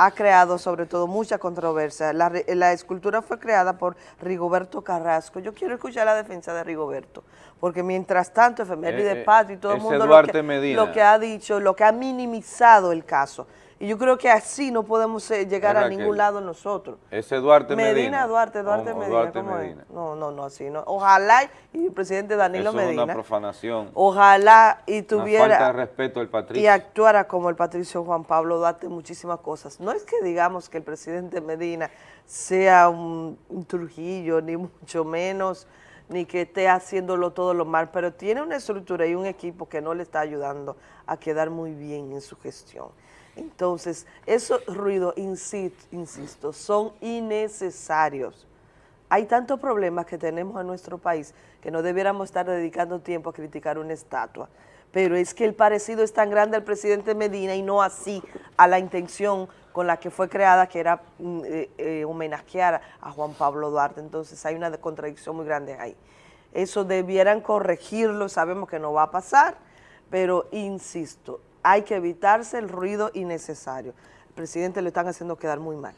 ha creado sobre todo mucha controversia. La, la escultura fue creada por Rigoberto Carrasco. Yo quiero escuchar la defensa de Rigoberto, porque mientras tanto, Efeméride Eh, eh, Patria y todo el mundo que, lo que ha dicho, lo que ha minimizado el caso. Y yo creo que así no podemos eh, llegar a ningún lado nosotros. Ese Duarte Medina, Medina. Duarte, Duarte Medina, Duarte ¿cómo Medina. es? No, no, no, así no. Ojalá y el presidente Danilo Eso es Medina, una profanación. ojalá y Una tuviera falta de respeto al y patricio. actuara como el patricio Juan Pablo Duarte muchísimas cosas. No es que digamos que el presidente Medina sea un, un Trujillo, ni mucho menos, ni que esté haciéndolo todo lo mal, pero tiene una estructura y un equipo que no le está ayudando a quedar muy bien en su gestión. Entonces, esos ruidos, insi- insisto, son innecesarios. Hay tantos problemas que tenemos en nuestro país que no debiéramos estar dedicando tiempo a criticar una estatua. pero es que el parecido es tan grande al presidente Medina y no así a la intención con la que fue creada, que era mm, eh, eh, homenajear a Juan Pablo Duarte. Entonces hay una contradicción muy grande ahí. Eso debieran corregirlo, sabemos que no va a pasar, pero insisto, hay que evitarse el ruido innecesario. El presidente lo están haciendo quedar muy mal.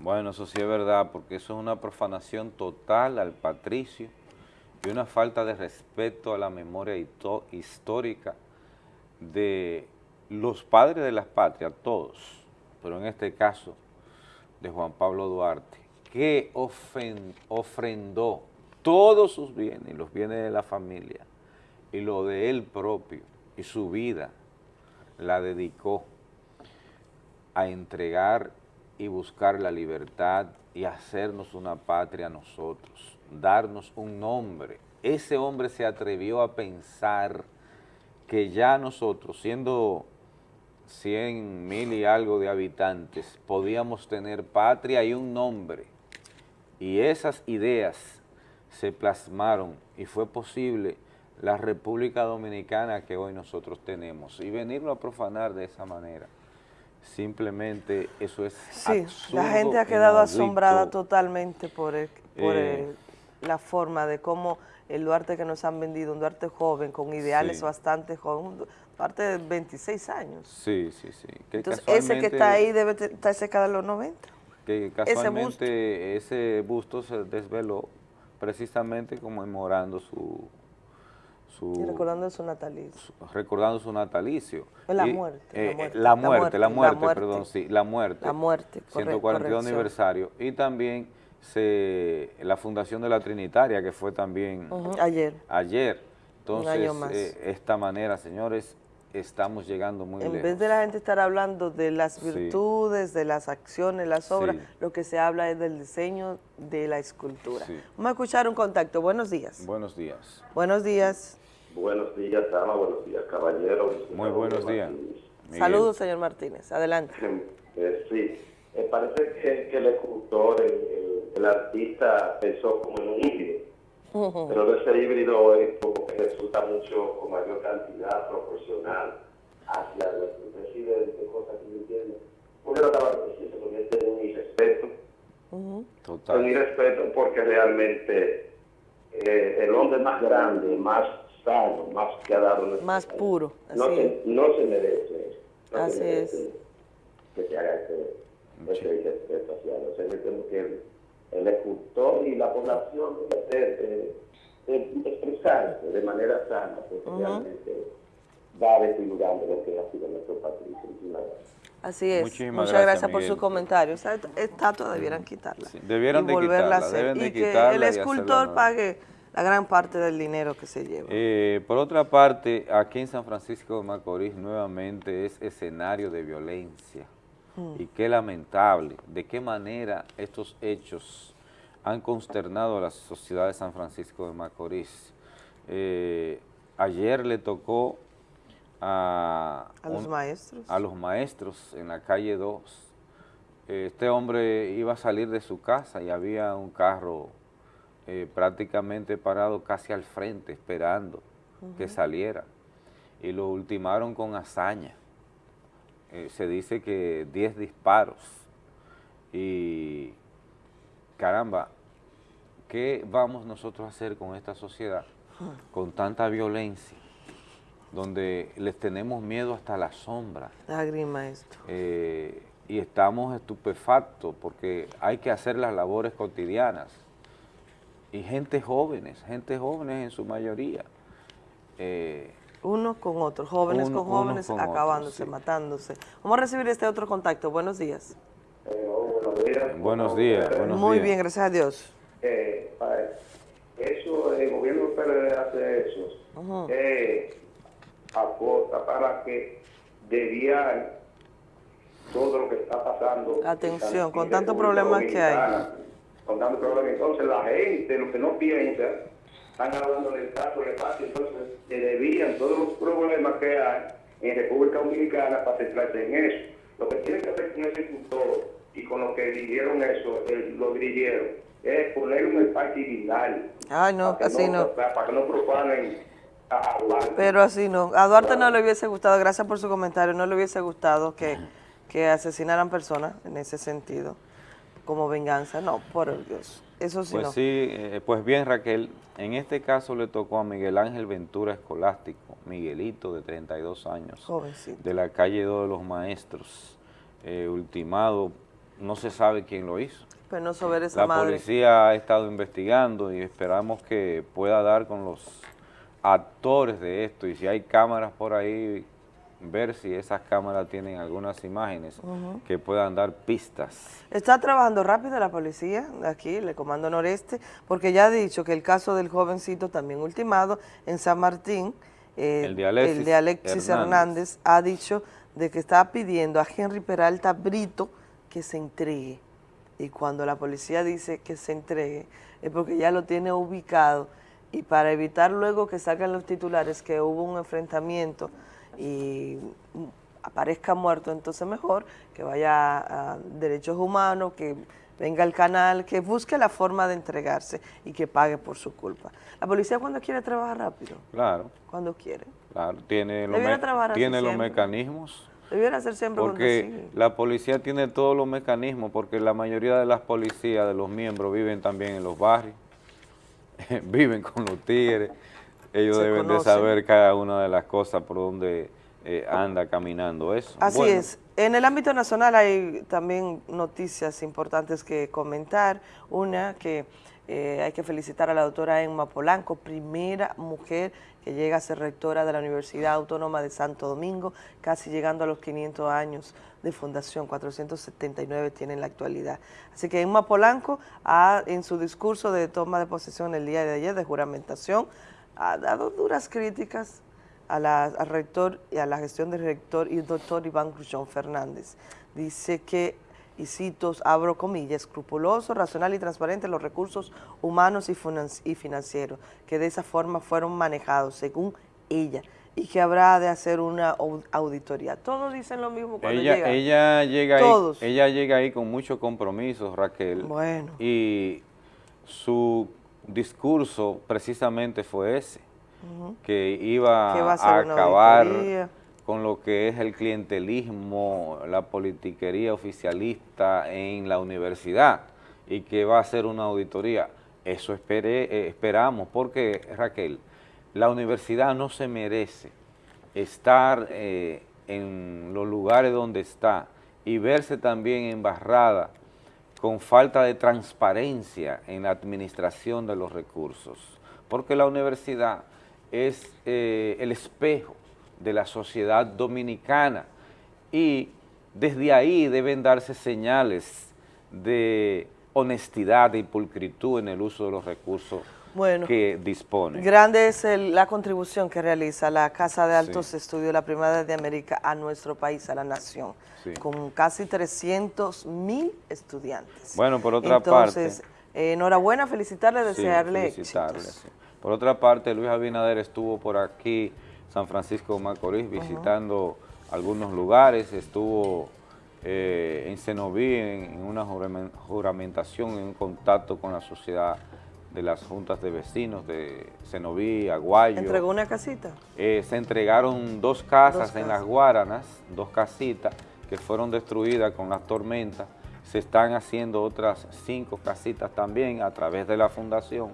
Bueno, eso sí es verdad, porque eso es una profanación total al patricio y una falta de respeto a la memoria histórica de los padres de las patrias, todos, pero en este caso de Juan Pablo Duarte, que ofrendó todos sus bienes, los bienes de la familia, y lo de él propio, y su vida, la dedicó a entregar y buscar la libertad y hacernos una patria a nosotros, darnos un nombre. Ese hombre se atrevió a pensar que ya nosotros, siendo 100 mil y algo de habitantes, podíamos tener patria y un nombre. Y esas ideas se plasmaron y fue posible la República Dominicana que hoy nosotros tenemos. Y venirlo a profanar de esa manera, simplemente eso es Sí, absurdo, la gente ha quedado inaudito. asombrada totalmente por, el- por Eh. el- la forma de cómo el Duarte que nos han vendido, un Duarte joven, con ideales Sí. bastante joven, un Duarte de 26 años. Sí, sí, sí. Que Entonces, ese que está ahí debe estar cerca de los 90. que casualmente ese busto se desveló precisamente conmemorando su, su Y recordando su natalicio. recordando su natalicio. La Y, muerte, la eh, muerte, la la muerte, la muerte, perdón, sí, la muerte. La muerte, corre- 142 corrección. aniversario. Y también se, la fundación de la Trinitaria, que fue también Ujú, ayer. ayer. Entonces, año más. eh, esta manera, señores, estamos llegando muy En lejos. vez de la gente estar hablando de las Sí. virtudes, de las acciones, las obras, Sí. lo que se habla es del diseño de la escultura. Sí. Vamos a escuchar un contacto. Buenos días. Buenos días. Buenos días. Buenos días, dama. Buenos días, caballero. Muy buenos días. Saludos, señor Martínez. Adelante. Eh, sí, me parece que, que el escultor, el, el- el artista pensó como en un híbrido, pero de ese híbrido es como que resulta mucho con mayor cantidad proporcional hacia nuestro presidente, cosa que no entiendo. Porque no estaba diciendo, porque este es un irrespeto. Total. Un irrespeto porque realmente eh, el hombre más grande, más sano, más que ha dado nuestro Más puro. Así no, es. se, no se merece eso. No se Así merece es. Que se haga ese, ese irrespeto hacia él. O sea, yo entiendo que el, el escultor y la población debe ser, eh, eh, expresarse de manera sana, porque Ujú. realmente va desfigurando lo que ha sido nuestro gracias. Así es. Muchísimas Muchas gracias, gracias, por Miguel. su comentario. Esa estatua debieran quitarla. debieran y de volverla a quitarla, hacer. deben de y que quitarla el escultor pague la gran parte del dinero que se lleva. Eh, por otra parte, aquí en San Francisco de Macorís nuevamente es escenario de violencia. Mm. Y qué lamentable, de qué manera estos hechos han consternado a la sociedad de San Francisco de Macorís. Eh, ayer le tocó a, A los maestros. a los maestros en la calle 2. Este hombre iba a salir de su casa y había un carro eh, prácticamente parado casi al frente, esperando que saliera. Y lo ultimaron con hazaña. Eh, se dice que 10 disparos. Y caramba, ¿qué vamos nosotros a hacer con esta sociedad? Con tanta violencia, donde les tenemos miedo hasta la sombra. Lágrima esto. Eh, y estamos estupefactos porque hay que hacer las labores cotidianas. Y gente jóvenes, gente jóvenes en su mayoría. Eh, Unos con otros, jóvenes Uno- con jóvenes con otros, acabándose, sí. matándose. Vamos a recibir este otro contacto. Buenos días. buenos días, buenos Muy días. bien, gracias a Dios. Eh, eso, el gobierno PLD hace eso, Ujú. eh, aporta para que desviar todo lo que está pasando. Atención, con tantos problemas que hay. Problemas. Entonces, la gente, lo que no piensa, están hablando del caso de paz, entonces se desvían todos los problemas que hay en República Dominicana para centrarse en eso. Lo que tiene que hacer con ese cultor y con lo que dirigieron eso, eh, lo dirigieron, es poner un espacio divinal. Ay, no, así no. Para, para que no profanen a jugar. Pero así no. A Duarte no le hubiese gustado, gracias por su comentario, no le hubiese gustado que, que asesinaran personas en ese sentido, como venganza. No, por Dios. Eso sí Pues no. sí, eh, pues bien Raquel, en este caso le tocó a Miguel Ángel Ventura Escolástico, Miguelito de 32 años, Jovencito. de la calle 2 de los Maestros, eh, ultimado, no se sabe quién lo hizo. Penoso ver esa La madre. policía ha estado investigando y esperamos que pueda dar con los actores de esto y si hay cámaras por ahí, ver si esas cámaras tienen algunas imágenes que puedan dar pistas. Está trabajando rápido la policía aquí, el Comando Noreste, porque ya ha dicho que el caso del jovencito también ultimado en San Martín, eh, El de Alexis el de Alexis Hernández. Hernández, ha dicho de que está pidiendo a Henry Peralta Brito que se entregue. Y cuando la policía dice que se entregue, es porque ya lo tiene ubicado y para evitar luego que salgan los titulares que hubo un enfrentamiento y aparezca muerto, entonces mejor que vaya a Derechos Humanos, que venga al canal, que busque la forma de entregarse y que pague por su culpa. La policía cuando quiere trabaja rápido, Claro, cuando quiere. claro, tiene, los, me- tiene los mecanismos. Debiera ser siempre Porque la policía tiene todos los mecanismos, porque la mayoría de las policías, de los miembros, viven también en los barrios, [LAUGHS] viven con los tigres, ellos Se deben de saber cada una de las cosas por donde eh, anda caminando eso. Así Bueno, es. En el ámbito nacional hay también noticias importantes que comentar. Una que eh, hay que felicitar a la doctora Emma Polanco, primera mujer que llega a ser rectora de la Universidad Autónoma de Santo Domingo, casi llegando a los 500 años de fundación, 479 tiene en la actualidad. Así que Emma Polanco, ha, en su discurso de toma de posesión el día de ayer, de juramentación, ha dado duras críticas a la- al rector y a la gestión del rector y el doctor Iván Grullón Fernández. Dice que, y cito, abro comillas, escrupuloso, racional y transparente los recursos humanos y, finan- y financieros, que de esa forma fueron manejados, según ella, y que habrá de hacer una au- auditoría. Todos dicen lo mismo cuando ella, llegan. ella llega Todos. ahí, ella llega ahí con muchos compromisos, Raquel. Bueno. Y su discurso precisamente fue ese. Que iba Que a acabar con lo que es el clientelismo, la politiquería oficialista en la universidad y que va a hacer una auditoría. Eso espere- eh, esperamos, porque Raquel, la universidad no se merece estar eh, en los lugares donde está y verse también embarrada con falta de transparencia en la administración de los recursos, porque la universidad es eh, el espejo de la sociedad dominicana y desde ahí deben darse señales de honestidad y pulcritud en el uso de los recursos Bueno. que dispone. Grande es el- la contribución que realiza la Casa de Altos Estudios de la Primera de América a nuestro país, a la nación, Sí. con casi 300 mil estudiantes. Bueno, por otra Entonces, parte... eh, enhorabuena, felicitarle, Sí, desearle felicitarle. Por otra parte, Luis Abinader estuvo por aquí, San Francisco de Macorís, visitando algunos lugares, estuvo eh, en Cenoví en, en una juramen- juramentación, en un contacto con la sociedad de las juntas de vecinos de Cenoví, Aguayo. ¿Entregó una casita? Eh, se entregaron dos casas Dos en las Guaranas, dos casitas que fueron destruidas con las tormentas. Se están haciendo otras cinco casitas también a través de la fundación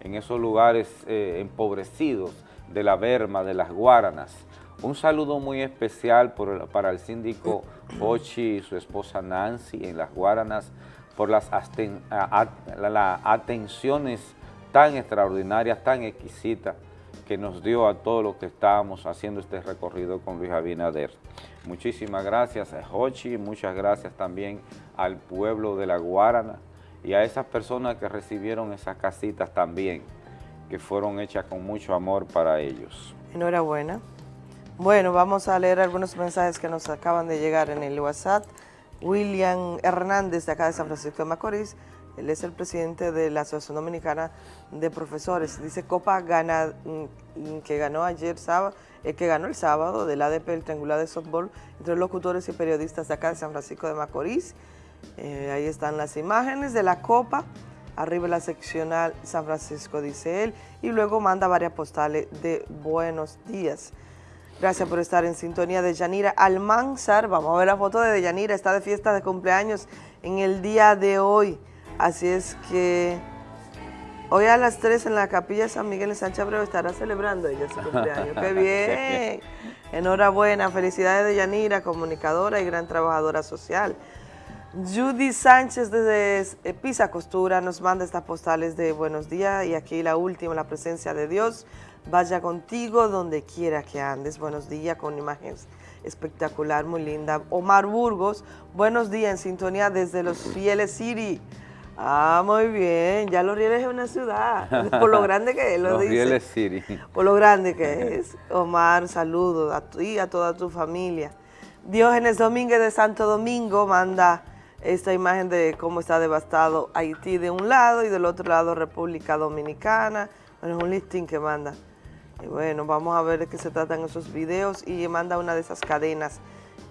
en esos lugares eh, empobrecidos de la Berma, de las Guaranas. Un saludo muy especial por para el síndico [COUGHS] Ochi y su esposa Nancy en las Guaranas por las atenciones tan extraordinarias, tan exquisitas que nos dio a todos los que estábamos haciendo este recorrido con Luis Abinader. Muchísimas gracias a Hochi, muchas gracias también al pueblo de La Guarana y a esas personas que recibieron esas casitas también, que fueron hechas con mucho amor para ellos. Enhorabuena. Bueno, vamos a leer algunos mensajes que nos acaban de llegar en el WhatsApp. William Hernández, de acá de San Francisco de Macorís, él es el presidente de la Asociación Dominicana de Profesores. Dice Copa gana, mm, que ganó ayer sábado, eh, que ganó el sábado del ADP, el triangular de softball, entre locutores y periodistas de acá de San Francisco de Macorís. Eh, ahí están las imágenes de la Copa. arriba la seccional San Francisco, dice él, y luego manda varias postales de buenos días. Gracias por estar en sintonía de Yanira Almanzar. Vamos a ver la foto de Yanira, está de fiesta de cumpleaños en el día de hoy. Así es que hoy a las 3 en la capilla de San Miguel en Sánchez Abreu estará celebrando ella su cumpleaños. ¡Qué [LAUGHS] bien! Enhorabuena, felicidades de Yanira, comunicadora y gran trabajadora social. Judy Sánchez desde Pisa Costura nos manda estas postales de buenos días y aquí la última, la presencia de Dios. Vaya contigo donde quiera que andes. Buenos días con imágenes espectacular, muy linda. Omar Burgos, buenos días en sintonía desde Los [LAUGHS] Fieles City. Ah, muy bien. Ya Los Rieles es una ciudad, por lo grande que es, lo [LAUGHS] Los dice. Rieles City. Por lo grande que es. Omar, saludos a ti y a toda tu familia. Diógenes Domínguez de Santo Domingo manda esta imagen de cómo está devastado Haití de un lado y del otro lado República Dominicana. Bueno, es un listing que manda. Bueno, vamos a ver de qué se tratan esos videos y manda una de esas cadenas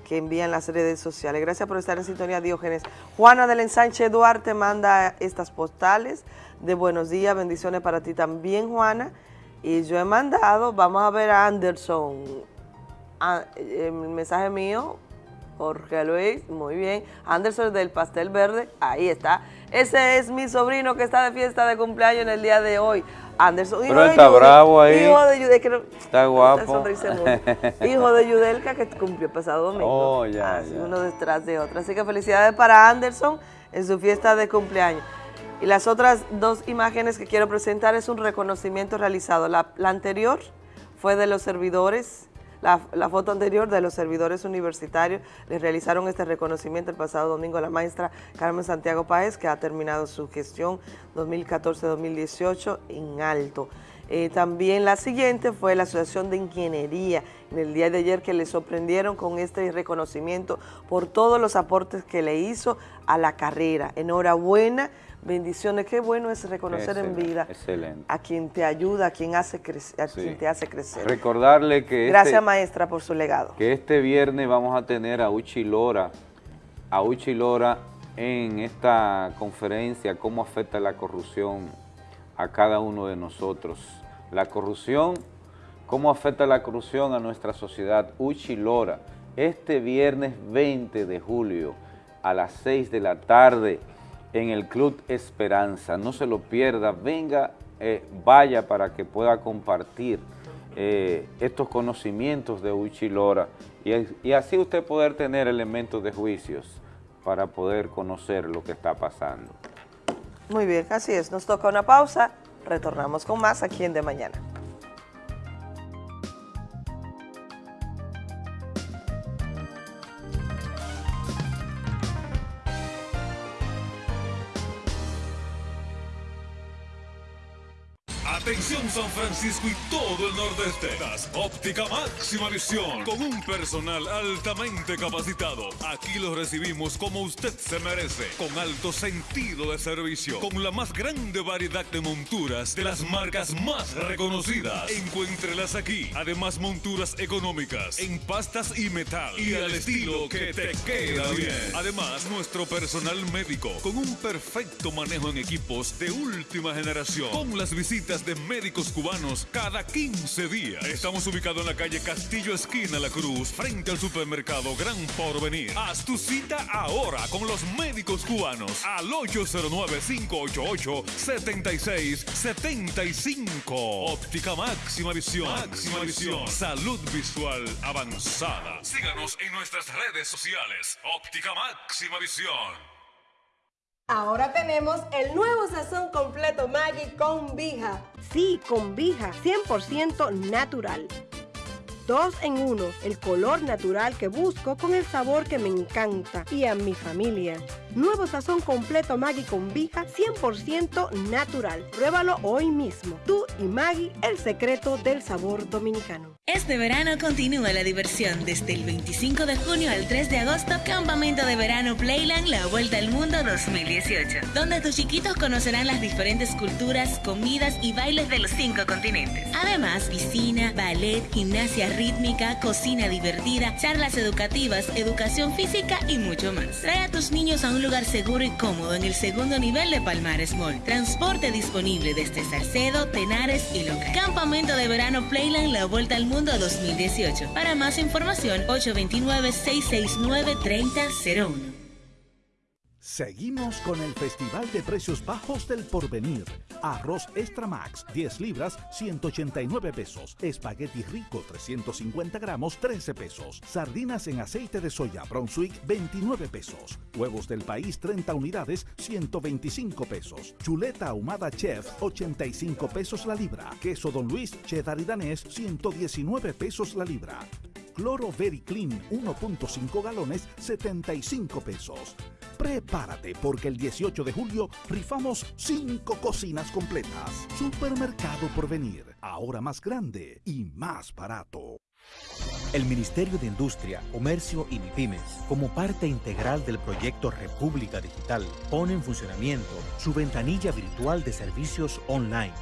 que envían las redes sociales. Gracias por estar en sintonía, Diógenes. Juana del Ensanche Duarte manda estas postales de buenos días, bendiciones para ti también, Juana. Y yo he mandado, vamos a ver a Anderson, Ah, el mensaje mío, Jorge Luis, muy bien. Anderson del Pastel Verde, ahí está. Ese es mi sobrino que está de fiesta de cumpleaños en el día de hoy. Anderson, Pero él está Yudel- bravo ahí. Hijo de Yudel, que no- Está guapo. [LAUGHS] Hijo de Yudelka que cumplió pasado domingo. Oh, ya, Así, ya. uno detrás de otro. Así que felicidades para Anderson en su fiesta de cumpleaños. Y las otras dos imágenes que quiero presentar es un reconocimiento realizado. La, la anterior fue de los servidores, la, foto anterior de los servidores universitarios. Les realizaron este reconocimiento el pasado domingo a la maestra Carmen Santiago Páez, que ha terminado su gestión 2014-2018 en alto. Eh, también la siguiente fue la Asociación de Ingeniería en el día de ayer que le sorprendieron con este reconocimiento por todos los aportes que le hizo a la carrera. Enhorabuena, bendiciones, qué bueno es reconocer en vida Excelente. a quien te ayuda, a quien, hace a Sí. quien te hace crecer. Recordarle que Gracias este, maestra por su legado. que este viernes vamos a tener a Uchi Lora, a Uchi Lora en esta conferencia, cómo afecta la corrupción a cada uno de nosotros. La corrupción, cómo afecta la corrupción a nuestra sociedad. Uchi Lora, este viernes 20 de julio a las 6 de la tarde en el Club Esperanza. No se lo pierda, venga, eh, vaya para que pueda compartir eh, estos conocimientos de Uchi Lora y, y así usted poder tener elementos de juicios para poder conocer lo que está pasando. Muy bien, así es. Nos toca una pausa. Retornamos con más aquí en De Mañana. something San Francisco y todo el nordeste. Das Óptica Máxima Visión. Con un personal altamente capacitado. Aquí lo recibimos como usted se merece. Con alto sentido de servicio. Con la más grande variedad de monturas de las marcas más reconocidas. Encuéntrelas aquí. Además, monturas económicas en pastas y metal. Y al estilo que te queda bien. Además, nuestro personal médico con un perfecto manejo en equipos de última generación. Con las visitas de médicos cubanos cada 15 días. Estamos ubicados en la calle Castillo Esquina La Cruz, frente al supermercado Gran Porvenir. Haz tu cita ahora con los médicos cubanos al 809-588-7675. Óptica Máxima Visión. Máxima Visión. Salud visual avanzada. Síganos en nuestras redes sociales. Óptica Máxima Visión. Ahora tenemos el nuevo sazón completo Maggi con Vija. Sí, con Vija, 100% natural. Dos en uno, el color natural que busco con el sabor que me encanta y a mi familia. Nuevo sazón completo Maggi con Vija, 100% natural. Pruébalo hoy mismo. Tú y Maggi, el secreto del sabor dominicano. Este verano continúa la diversión desde el 25 de junio al 3 de agosto, Campamento de Verano Playland La Vuelta al Mundo 2018, donde tus chiquitos conocerán las diferentes culturas, comidas y bailes de los cinco continentes. Además, piscina, ballet, gimnasia rítmica, cocina divertida, charlas educativas, educación física y mucho más. Trae a tus niños a un lugar lugar seguro y cómodo en el segundo nivel de Palmares Mall. Transporte disponible desde Salcedo, Tenares y Loca. Campamento de verano Playland La Vuelta al Mundo 2018. Para más información, 829-669-3001. Seguimos con el Festival de Precios Bajos del Porvenir. Arroz Extra Max, 10 libras, 189 pesos. Espagueti Rico, 350 gramos, 13 pesos. Sardinas en aceite de soya Brunswick, 29 pesos. Huevos del país, 30 unidades, 125 pesos. Chuleta ahumada Chef, 85 pesos la libra. Queso Don Luis, cheddar y danés, 119 pesos la libra. Cloro Very Clean 1.5 galones 75 pesos. Prepárate porque el 18 de julio rifamos 5 cocinas completas. Supermercado por venir, ahora más grande y más barato. El Ministerio de Industria, Comercio y MIPIMES, como parte integral del proyecto República Digital, pone en funcionamiento su ventanilla virtual de servicios online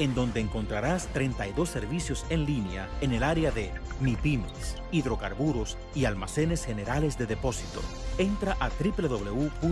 en donde encontrarás 32 servicios en línea en el área de MIPIMES, hidrocarburos y almacenes generales de depósito. Entra a www.mic.gov.do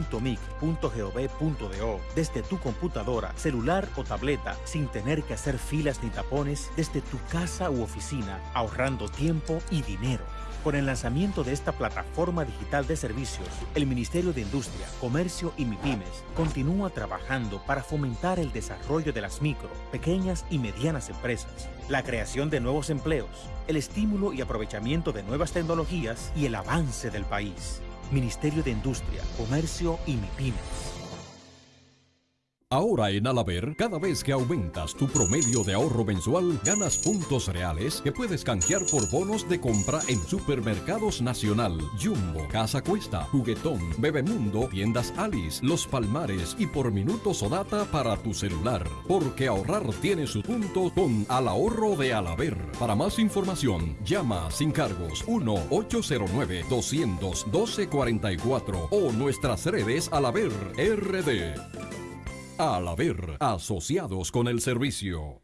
desde tu computadora, celular o tableta sin tener que hacer filas ni tapones desde tu casa u oficina, ahorrando tiempo y dinero. Con el lanzamiento de esta plataforma digital de servicios, el Ministerio de Industria, Comercio y MIPIMES continúa trabajando para fomentar el desarrollo de las micro, pequeñas y medianas empresas, la creación de nuevos empleos, el estímulo y aprovechamiento de nuevas tecnologías y el avance del país. Ministerio de Industria, Comercio y MIPIMES. Ahora en Alaber, cada vez que aumentas tu promedio de ahorro mensual, ganas puntos reales que puedes canjear por bonos de compra en Supermercados Nacional, Jumbo, Casa Cuesta, Juguetón, Bebemundo, Tiendas Alice, Los Palmares y por minutos o data para tu celular. Porque ahorrar tiene su punto con Al Ahorro de Alaber. Para más información, llama sin cargos 1-809-212-44 o nuestras redes Alaber RD. Al haber asociados con el servicio.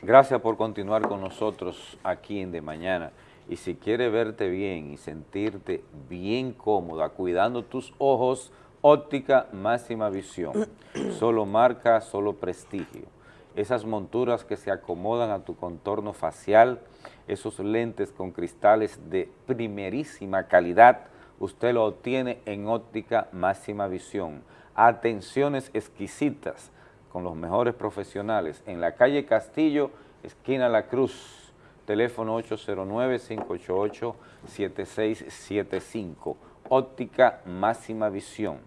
Gracias por continuar con nosotros aquí en De Mañana. Y si quieres verte bien y sentirte bien cómoda, cuidando tus ojos, óptica máxima visión. [CLEARS THROAT] Solo marca, solo prestigio esas monturas que se acomodan a tu contorno facial, esos lentes con cristales de primerísima calidad, usted lo obtiene en óptica máxima visión. Atenciones exquisitas con los mejores profesionales en la calle Castillo, esquina La Cruz, teléfono 809-588-7675. Óptica máxima visión,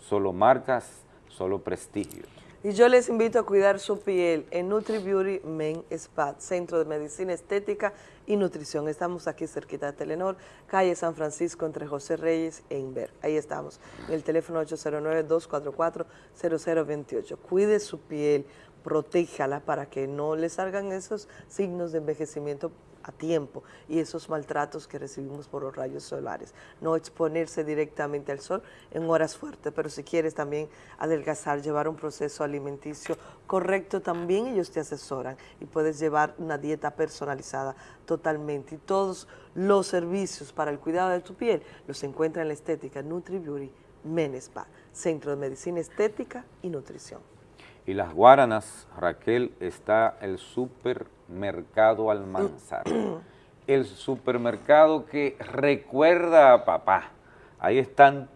solo marcas, solo prestigio. Y yo les invito a cuidar su piel en Nutri Beauty Men Spa, Centro de Medicina Estética y Nutrición. Estamos aquí cerquita de Telenor, calle San Francisco, entre José Reyes e Inver. Ahí estamos, en el teléfono 809-244-0028. Cuide su piel, protéjala para que no le salgan esos signos de envejecimiento a tiempo y esos maltratos que recibimos por los rayos solares. No exponerse directamente al sol en horas fuertes, pero si quieres también adelgazar, llevar un proceso alimenticio correcto, también ellos te asesoran y puedes llevar una dieta personalizada totalmente. Y todos los servicios para el cuidado de tu piel los encuentra en la estética Nutri Beauty Menespa, Centro de Medicina Estética y Nutrición. Y las Guaranas, Raquel, está el supermercado Almanzar. [CLEARS THROAT] el supermercado que recuerda a papá. Ahí están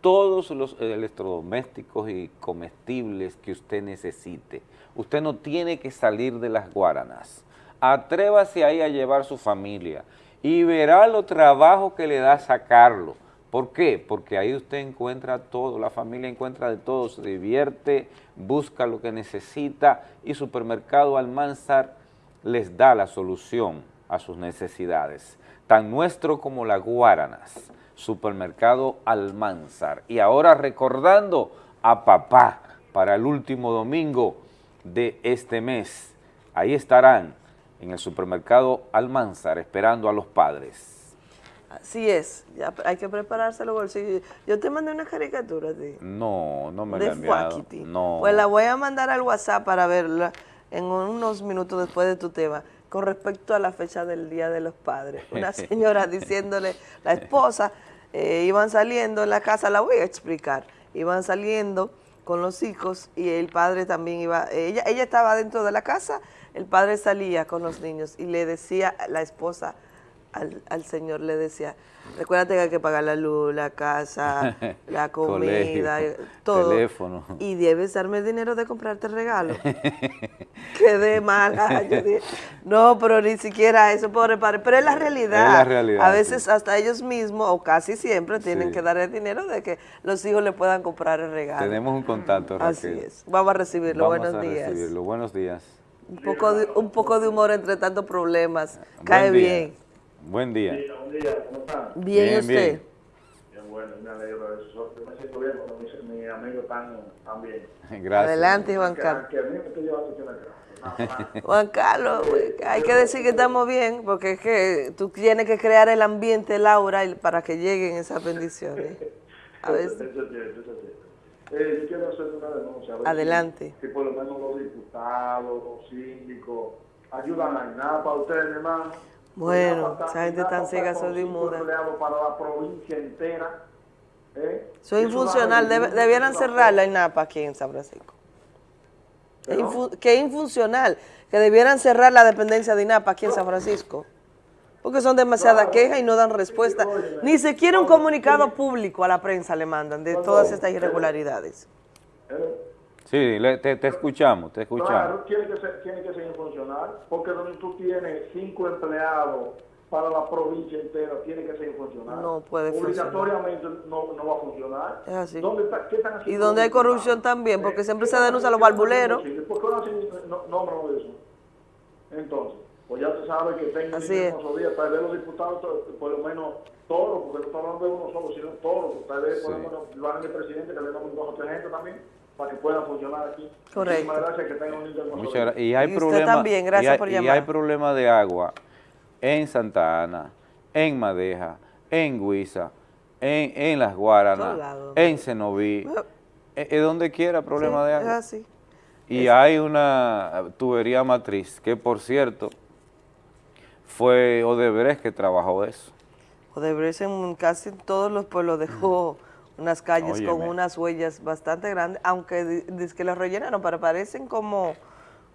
todos los electrodomésticos y comestibles que usted necesite. Usted no tiene que salir de las Guaranas. Atrévase ahí a llevar su familia y verá lo trabajo que le da sacarlo ¿Por qué? Porque ahí usted encuentra todo, la familia encuentra de todo, se divierte, busca lo que necesita y Supermercado Almanzar les da la solución a sus necesidades, tan nuestro como la Guaranas, Supermercado Almanzar. Y ahora recordando a papá para el último domingo de este mes, ahí estarán en el Supermercado Almanzar esperando a los padres. Así es, ya hay que prepararse los bolsillos. Yo te mandé una caricatura a ti. No, no me de la he enviado. No. Pues la voy a mandar al WhatsApp para verla en unos minutos después de tu tema con respecto a la fecha del Día de los Padres. Una [LAUGHS] señora diciéndole, la esposa, eh, iban saliendo en la casa, la voy a explicar, iban saliendo con los hijos y el padre también iba, ella, ella estaba dentro de la casa, el padre salía con los niños y le decía la esposa al, al señor, le decía, recuérdate que hay que pagar la luz, la casa, [LAUGHS] la comida, Colegio, todo. teléfono. Y debes darme el dinero de comprarte regalo. [LAUGHS] Quedé mala. Yo dije, no, pero ni siquiera eso, pobre padre. Pero es la realidad. Es la realidad, A veces hasta ellos mismos, o casi siempre, tienen Sí. que dar el dinero de que los hijos le puedan comprar el regalo. Tenemos un contacto, Raquel. Así es. Vamos a recibirlo. Vamos Buenos a días. recibirlo. Buenos días. Un poco, de, un poco de humor entre tantos problemas. Cae día. bien. Buen día. Buen día, ¿cómo están? Bien, ¿y usted? Bien, bueno, me alegro de eso. Yo me siento bien cuando mis, mis amigos están, están bien. [LAUGHS] Gracias. Adelante, Juan Que- Carlos. Que a mí me estoy llevando aquí en la casa. Nada más. [LAUGHS] Juan Carlos, hay que decir que estamos bien, porque es que tú tienes que crear el ambiente, Laura, para que lleguen esas bendiciones. [LAUGHS] A cierto. Eh, yo quiero hacer una denuncia. a ver Adelante. Si, por lo menos los diputados, los síndicos, ayudan a INAPA, ustedes, mi hermano. Bueno, esa gente tan ciega está con sorda y cinco muda. empleados para la provincia entera. ¿eh? soy infuncional, debe- debieran cerrar la INAPA aquí en San Francisco. Infu- que infuncional, que debieran cerrar la dependencia de INAPA aquí en San Francisco. Porque son demasiadas quejas y no dan respuesta. Ni siquiera un comunicado público a la prensa le mandan de todas estas irregularidades. Sí, le- te, te escuchamos, te escuchamos. Claro, tiene que ser, tiene que ser funcional, porque donde tú tienes cinco empleados para la provincia entera, tiene que ser funcional. No puede funcionar. Obligatoriamente no, no va a funcionar. Es así. ¿Dónde está, ¿Qué están Y donde hay corrupción también, porque siempre ¿Qué se están denuncian los barbuleros. ¿Por qué no hacen no, de eso? Entonces, pues ya se sabe que tengan Así es. día, tal vez los diputados, por lo menos todos, porque no estamos hablando de uno solo, sino todos, tal vez por lo menos lo hagan el presidente, que le damos dos o tres gente también, para que puedan funcionar aquí. Correcto. Muchísimas gracias, que tengan un lindo Muchas gracias. Y hay Y usted problemas. también, gracias y hay, por y llamar. hay problemas de agua en Santa Ana, en Madeja, en Guisa, en, en Las Guaranas, en Cenoví, eh, eh, donde quiera problema de Es agua. así. Y hay una tubería matriz que, por cierto, fue Odebrecht que trabajó eso. Odebrecht en casi todos los pueblos dejó unas calles con unas huellas bastante grandes, aunque di- dice que las rellenaron, pero parecen como,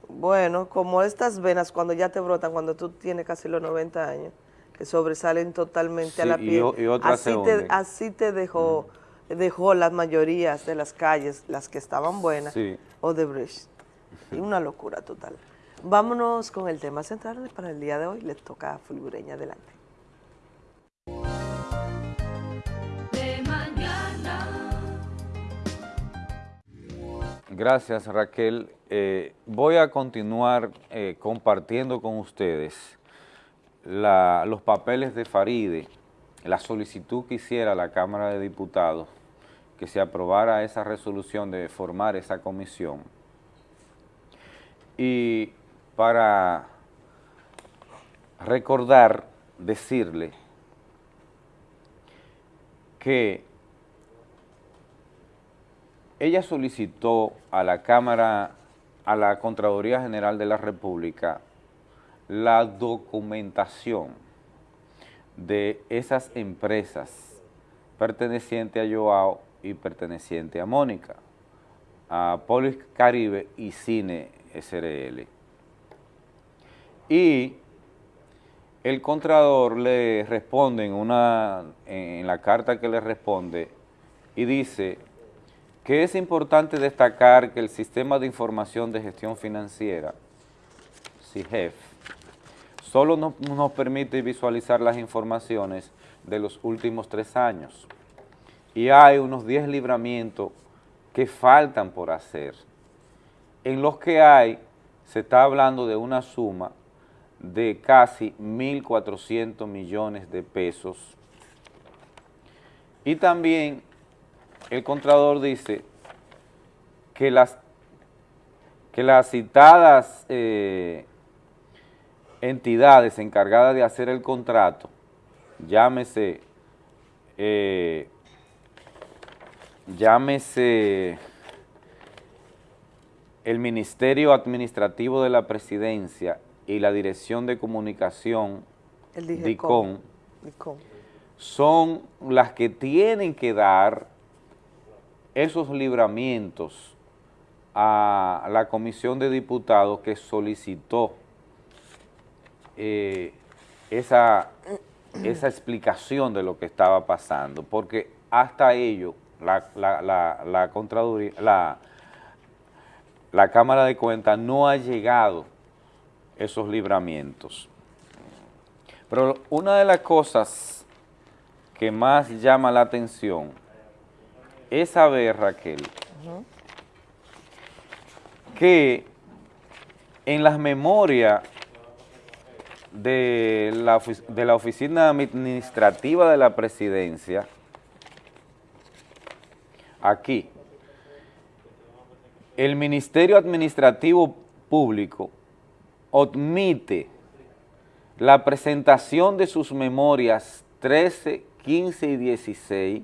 bueno, como estas venas cuando ya te brotan, cuando tú tienes casi los 90 años, que sobresalen totalmente a la y piel. o- y otras así, te, así te dejó, dejó las mayorías de las calles, las que estaban buenas, Sí. Odebrecht. Y una locura total. Vámonos con el tema central para el día de hoy. Les toca a Fulgureña. Adelante. Gracias Raquel. Eh, voy a continuar eh, compartiendo con ustedes los papeles de Faride, la solicitud que hiciera la Cámara de Diputados, que se aprobara esa resolución de formar esa comisión. Y para recordar, decirle que ella solicitó a la Cámara, a la Contraloría General de la República, la documentación de esas empresas pertenecientes a Joao y perteneciente a Mónica, a Polis Caribe y Cine SRL. Y el Contralor le responde en, una, en la carta que le responde y dice que es importante destacar que el Sistema de Información de Gestión Financiera, CIGEF, solo nos permite visualizar las informaciones de los últimos tres años y hay unos 10 libramientos que faltan por hacer. En los que hay, se está hablando de una suma de casi 1.400 millones de pesos. Y también el Contralor dice que las, que las citadas eh, entidades encargadas de hacer el contrato llámese, eh, llámese el Ministerio Administrativo de la Presidencia y la Dirección de Comunicación, El DICON. son las que tienen que dar esos libramientos a la Comisión de Diputados que solicitó eh, esa, [CLEARS THROAT] esa explicación de lo que estaba pasando, porque hasta ello la, la, la, la Contraloría, la, la Cámara de Cuentas no ha llegado esos libramientos. Pero una de las cosas que más llama la atención es saber, Raquel, que en las memorias de la, de la Oficina Administrativa de la Presidencia, aquí, el Ministerio Administrativo Público omite la presentación de sus memorias 13, 15 y 16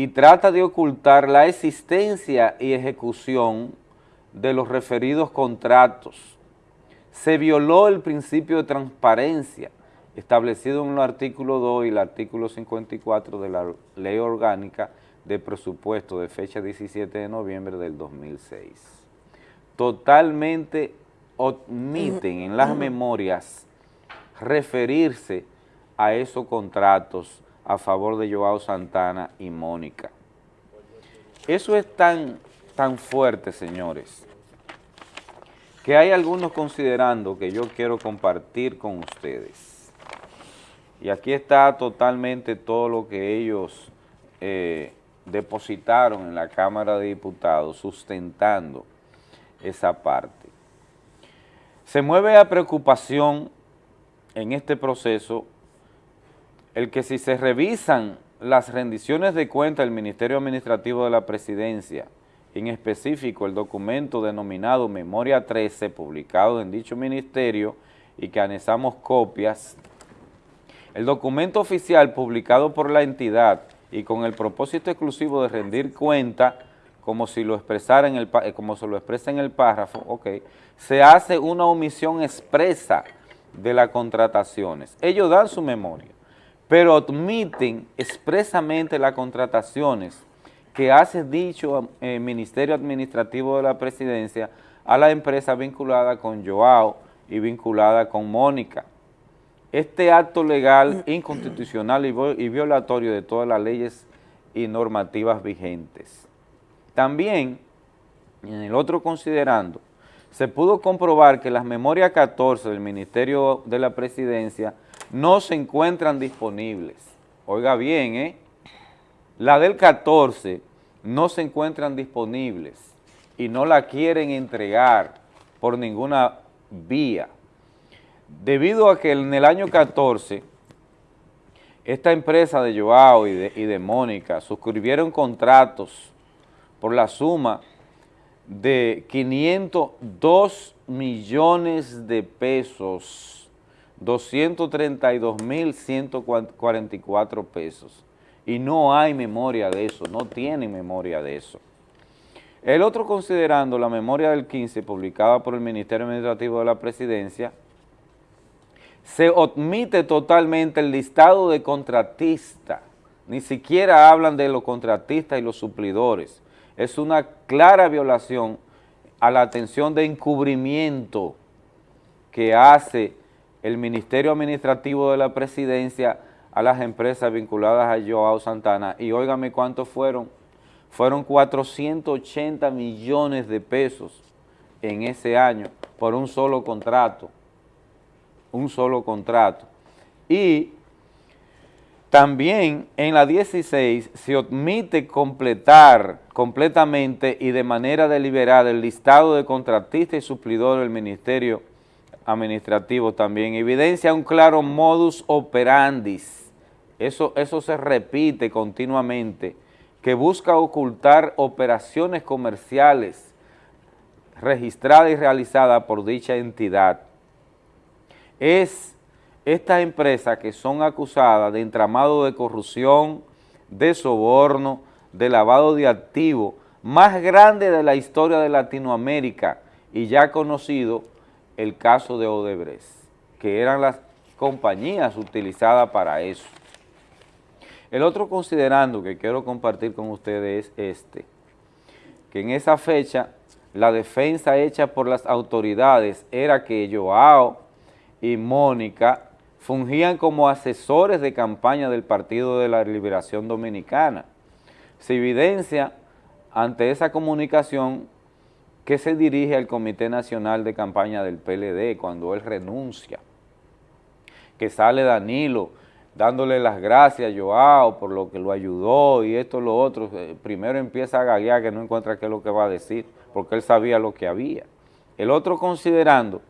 y trata de ocultar la existencia y ejecución de los referidos contratos. Se violó el principio de transparencia establecido en el artículo 2 y el artículo 54 de la Ley Orgánica de Presupuesto de fecha 17 de noviembre del 2006. Totalmente omiten en las memorias referirse a esos contratos a favor de Joao Santana y Mónica. Eso es tan, tan fuerte, señores, que hay algunos considerando que yo quiero compartir con ustedes. Y aquí está totalmente todo lo que ellos eh, depositaron en la Cámara de Diputados sustentando esa parte. Se mueve a preocupación en este proceso el que si se revisan las rendiciones de cuenta del Ministerio Administrativo de la Presidencia, en específico el documento denominado Memoria 13, publicado en dicho ministerio y que anexamos copias, el documento oficial publicado por la entidad y con el propósito exclusivo de rendir cuenta, como si lo expresara en el, eh, como se lo expresa en el párrafo, se hace una omisión expresa de las contrataciones. Ellos dan su memoria, pero admiten expresamente las contrataciones que hace dicho eh, Ministerio Administrativo de la Presidencia a la empresa vinculada con Joao y vinculada con Mónica. Este acto legal inconstitucional y vo- y violatorio de todas las leyes y normativas vigentes. También, en el otro considerando, se pudo comprobar que las memorias 14 del Ministerio de la Presidencia no se encuentran disponibles. Oiga bien, ¿eh? La del 14 no se encuentran disponibles y no la quieren entregar por ninguna vía. Debido a que en el año 14, esta empresa de Joao y de, Mónica suscribieron contratos por la suma de 502 millones de pesos, 232 mil 144 pesos. Y no hay memoria de eso, no tienen memoria de eso. El otro considerando la memoria del 15 publicada por el Ministerio Administrativo de la Presidencia, se omite totalmente el listado de contratistas, ni siquiera hablan de los contratistas y los suplidores. Es una clara violación a la atención de encubrimiento que hace el Ministerio Administrativo de la Presidencia a las empresas vinculadas a Joao Santana. Y óigame cuántos fueron, fueron 480 millones de pesos en ese año por un solo contrato, un solo contrato. Y también en la 16 se omite completar completamente y de manera deliberada el listado de contratistas y suplidores del Ministerio Administrativo también. Evidencia un claro modus operandis. Eso, eso se repite continuamente, que busca ocultar operaciones comerciales registradas y realizadas por dicha entidad. Es estas empresas que son acusadas de entramado de corrupción, de soborno, de lavado de activos, más grande de la historia de Latinoamérica y ya conocido el caso de Odebrecht, que eran las compañías utilizadas para eso. El otro considerando que quiero compartir con ustedes es este, que en esa fecha la defensa hecha por las autoridades era que Joao y Mónica fungían como asesores de campaña del Partido de la Liberación Dominicana. Se evidencia ante esa comunicación que se dirige al Comité Nacional de Campaña del PLD cuando él renuncia, que sale Danilo dándole las gracias a Joao por lo que lo ayudó y esto, lo otro, eh, primero empieza a gaguear que no encuentra qué es lo que va a decir, porque él sabía lo que había. El otro considerando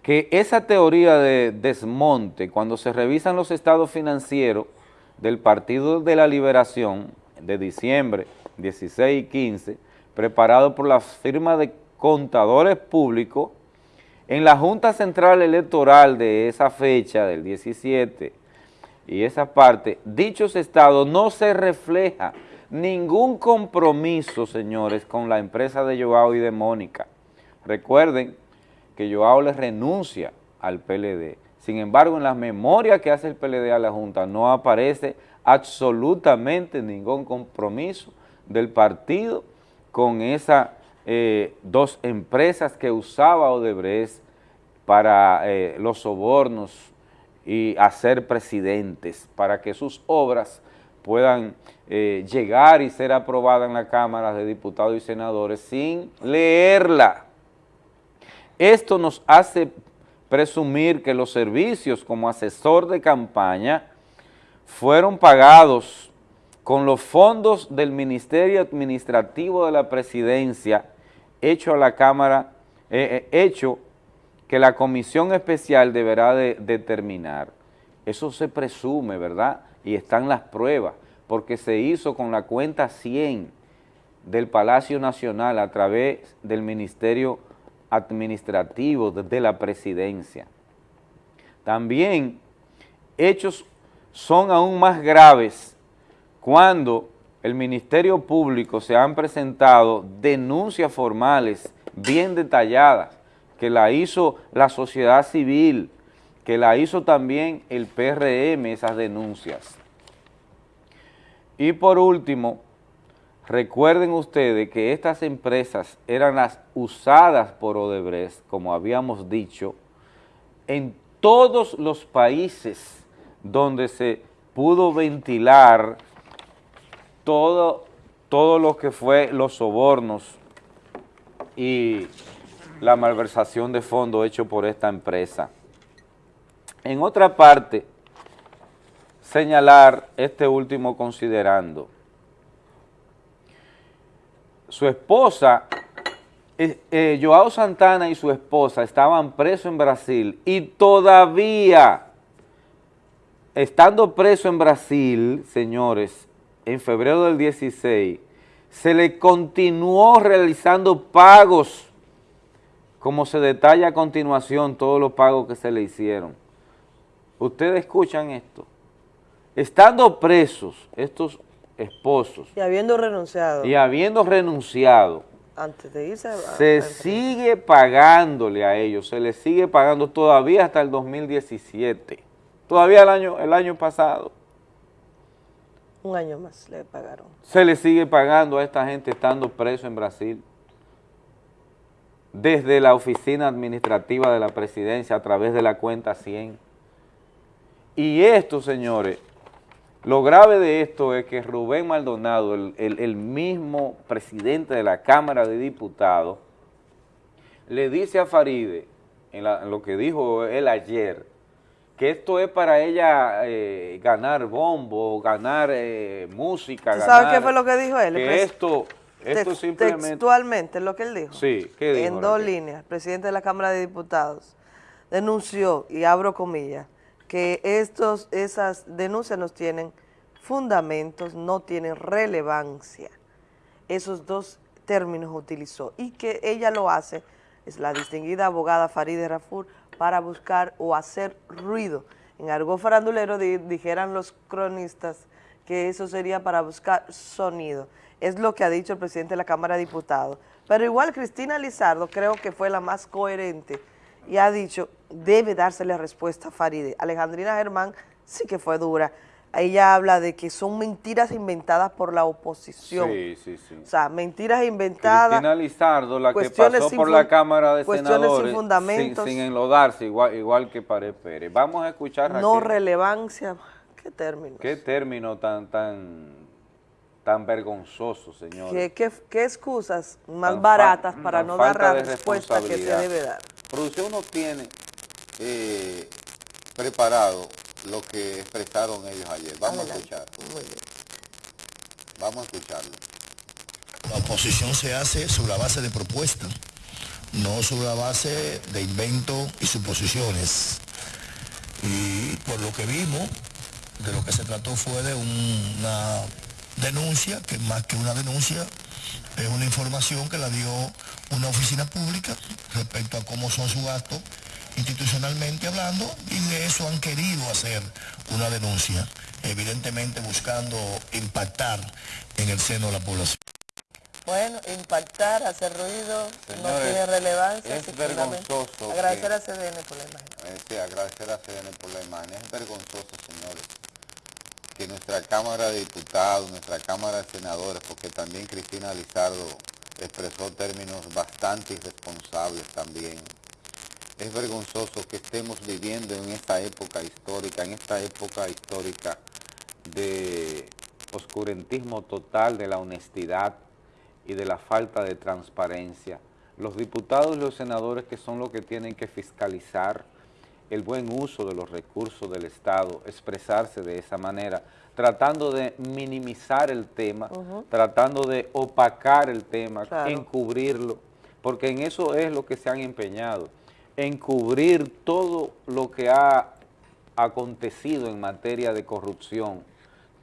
que esa teoría de desmonte, cuando se revisan los estados financieros del Partido de la Liberación de diciembre 16 y 15, preparado por la firma de contadores públicos, en la Junta Central Electoral de esa fecha, del 17, y esa parte, dichos estados no se refleja ningún compromiso, señores, con la empresa de Joao y de Mónica. Recuerden que Joao le renuncia al PLD. Sin embargo, en las memorias que hace el PLD a la Junta no aparece absolutamente ningún compromiso del partido con esas eh, dos empresas que usaba Odebrecht para eh, los sobornos y hacer presidentes, para que sus obras puedan eh, llegar y ser aprobadas en la Cámara de Diputados y Senadores sin leerla. Esto nos hace presumir que los servicios como asesor de campaña fueron pagados con los fondos del Ministerio Administrativo de la Presidencia hecho a la Cámara, eh, eh, hecho que la Comisión Especial deberá de determinar. Eso se presume, ¿verdad? Y están las pruebas, porque se hizo con la cuenta 100 del Palacio Nacional a través del Ministerio Administrativo de la Presidencia. También hechos son aún más graves cuando el Ministerio Público se han presentado denuncias formales bien detalladas que la hizo la sociedad civil, que la hizo también el PRM, esas denuncias. Y por último, recuerden ustedes que estas empresas eran las usadas por Odebrecht, como habíamos dicho, en todos los países donde se pudo ventilar todo, todo lo que fue los sobornos y la malversación de fondos hecho por esta empresa. En otra parte, señalar este último considerando. Su esposa, eh, eh, Joao Santana y su esposa estaban presos en Brasil y todavía estando preso en Brasil, señores, en febrero del 16, se le continuó realizando pagos, como se detalla a continuación todos los pagos que se le hicieron. Ustedes escuchan esto. Estando presos estos esposos. Y habiendo renunciado. Y habiendo renunciado. Antes de irse. se sigue pagándole a ellos, se les sigue pagando todavía hasta el 2017 Todavía el año, el año pasado. Un año más le pagaron. Se le sigue pagando a esta gente estando preso en Brasil. Desde la oficina administrativa de la presidencia a través de la cuenta 100. Y esto, señores, lo grave de esto es que Rubén Maldonado, el, mismo presidente de la Cámara de Diputados, le dice a Faride, en lo que dijo él ayer, que esto es para ella eh, ganar bombo, ganar eh, música. ¿Sabes qué fue lo que dijo él? Que esto, esto simplemente... Textualmente, lo que él dijo. Sí, ¿qué dijo? En dos líneas, el presidente de la Cámara de Diputados denunció, y abro comillas, que estos, esas denuncias no tienen fundamentos, no tienen relevancia. Esos dos términos utilizó y que ella lo hace, es la distinguida abogada Farideh Rafur, para buscar o hacer ruido. En argot farandulero di- dijeran los cronistas que eso sería para buscar sonido. Es lo que ha dicho el presidente de la Cámara de Diputados. Pero igual Cristina Lizardo creo que fue la más coherente y ha dicho, debe dársele respuesta a Faride. Alejandrina Germán sí que fue dura. Ella habla de que son mentiras inventadas por la oposición. Sí, sí, sí. O sea, mentiras inventadas. Cristina Lizardo, la que pasó por la Cámara de cuestiones sin Senadores fundamentos. sin, sin enlodarse, igual, igual que Pared Pérez. Vamos a escuchar, No Raquel, relevancia. ¿Qué término? qué término tan, tan, tan vergonzoso, señor. ¿Qué, qué, qué excusas más Tan baratas para no dar la respuesta que se debe dar? Producción no tiene eh, preparado lo que expresaron ellos ayer. Vamos a escuchar. Vamos a escucharlo. La oposición se hace sobre la base de propuestas, no sobre la base de inventos y suposiciones. Y por lo que vimos, de lo que se trató fue de una denuncia, que más que una denuncia, es una información que la dio una oficina pública respecto a cómo son sus gastos institucionalmente hablando, y de eso han querido hacer una denuncia, evidentemente buscando impactar en el seno de la población. Bueno, impactar, hacer ruido, no tiene relevancia. es vergonzoso Agradecer que- a CDN por la imagen. Eh, sí, agradecer a CDN por la imagen. Es vergonzoso, señores, que nuestra Cámara de Diputados, nuestra Cámara de Senadores, porque también Cristina Lizardo expresó términos bastante irresponsables también. Es vergonzoso que estemos viviendo en esta época histórica, en esta época histórica de oscurantismo total de la honestidad y de la falta de transparencia. Los diputados y los senadores que son los que tienen que fiscalizar el buen uso de los recursos del Estado, expresarse de esa manera, tratando de minimizar el tema, tratando de opacar el tema, Claro. encubrirlo, porque en eso es lo que se han empeñado, encubrir todo lo que ha acontecido en materia de corrupción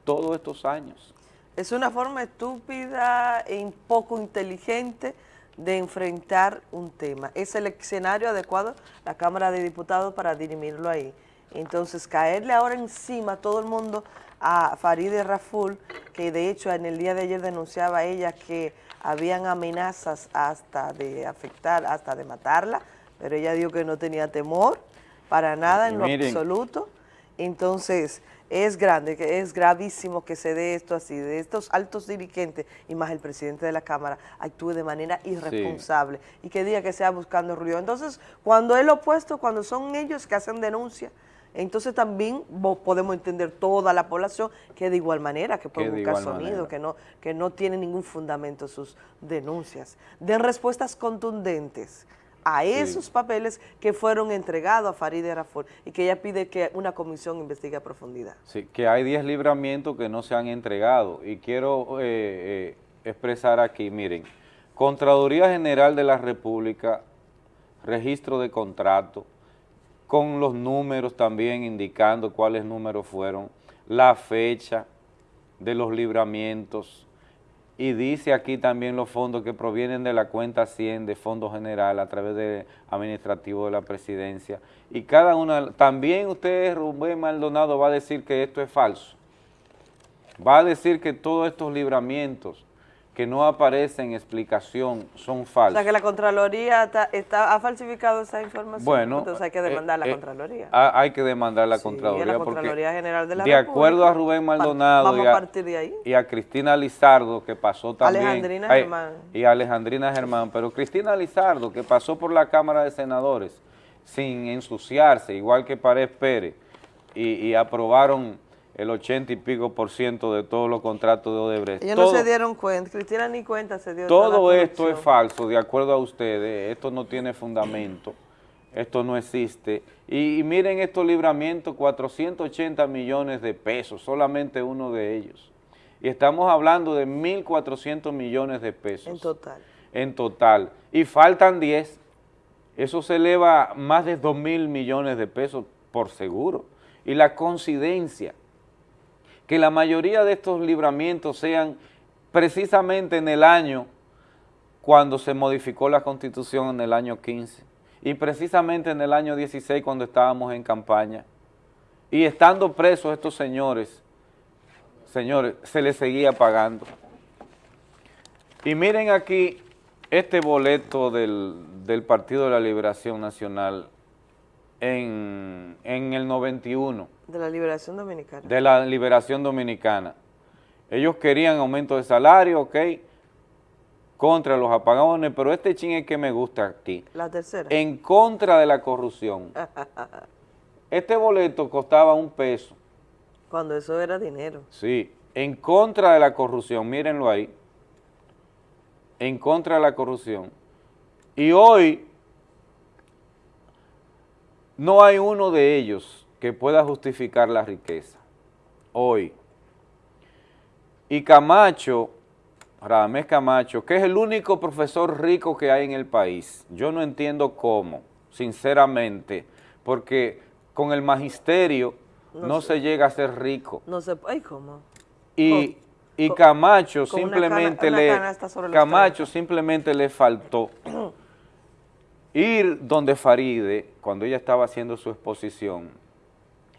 todos estos años. Es una forma estúpida e poco inteligente de enfrentar un tema. Es el escenario adecuado la Cámara de Diputados para dirimirlo ahí. Entonces, caerle ahora encima a todo el mundo a Farideh Raful, que de hecho en el día de ayer denunciaba ella que habían amenazas hasta de afectar, hasta de matarla, pero ella dijo que no tenía temor para nada en lo absoluto. Entonces, es grande, que es gravísimo que se dé esto así, de estos altos dirigentes y más el presidente de la Cámara actúe de manera irresponsable y que diga que sea buscando ruido. Entonces, cuando es lo opuesto, cuando son ellos que hacen denuncia, entonces también podemos entender toda la población que de igual manera, que puede buscar sonido, manera. que no, que no tiene ningún fundamento sus denuncias. Den respuestas contundentes a esos papeles que fueron entregados a Farideh Raful y que ella pide que una comisión investigue a profundidad. Sí, que hay 10 libramientos que no se han entregado y quiero eh, eh, expresar aquí, miren, Contraloría General de la República, registro de contrato, con los números también indicando cuáles números fueron, la fecha de los libramientos y dice aquí también los fondos que provienen de la cuenta 100 de Fondo General a través del administrativo de la presidencia. Y cada una, también usted Rubén Maldonado va a decir que esto es falso, va a decir que todos estos libramientos que no aparecen en explicación son O falsos. sea que la Contraloría está, está- ha falsificado esa información, Bueno, entonces hay que demandar la eh, eh, Contraloría. ha- hay que demandar la Sí, Contraloría. a la porque Contraloría General de la De acuerdo a Rubén. Maldonado Vamos y, a a, partir de ahí. y a Cristina Lizardo, que pasó también. Alejandrina ay, Germán. Y a Alejandrina Germán. Pero Cristina Lizardo, que pasó por la Cámara de Senadores sin ensuciarse, igual que Pared Pérez, y, y aprobaron el 80 y pico por ciento de todos los contratos de Odebrecht. Ellos Todo- no se dieron cuenta, Cristina ni cuenta se dio todo esto es falso, de acuerdo a ustedes, esto no tiene fundamento, esto no existe. Y, y miren estos libramientos, 480 millones de pesos, solamente uno de ellos. Y estamos hablando de 1.400 millones de pesos. En total. En total. Y faltan 10. Eso se eleva más de 2 mil millones de pesos por seguro. Y la coincidencia que la mayoría de estos libramientos sean precisamente en el año cuando se modificó la Constitución en el año 15 y precisamente en el año 16 cuando estábamos en campaña y estando presos estos señores, señores, se les seguía pagando. Y miren aquí este boleto del, del Partido de la Liberación Nacional en, en el 91 De la liberación dominicana. de la Liberación Dominicana. Ellos querían aumento de salario, ok, contra los apagones, pero este ching es que me gusta aquí. La tercera. En contra de la corrupción. [LAUGHS] Este boleto costaba un peso, Cuando eso era dinero. sí, en contra de la corrupción, mírenlo ahí, en contra de la corrupción. Y hoy no hay uno de ellos que pueda justificar la riqueza, hoy. Y Camacho, Radamés Camacho, que es el único profesor rico que hay en el país, yo no entiendo cómo, sinceramente, porque con el magisterio No se llega a ser rico. No sé, ay, ¿cómo? Y, y con- Camacho con una simplemente cana- una le Camacho simplemente le faltó [CLEARS THROAT] ir donde Faride cuando ella estaba haciendo su exposición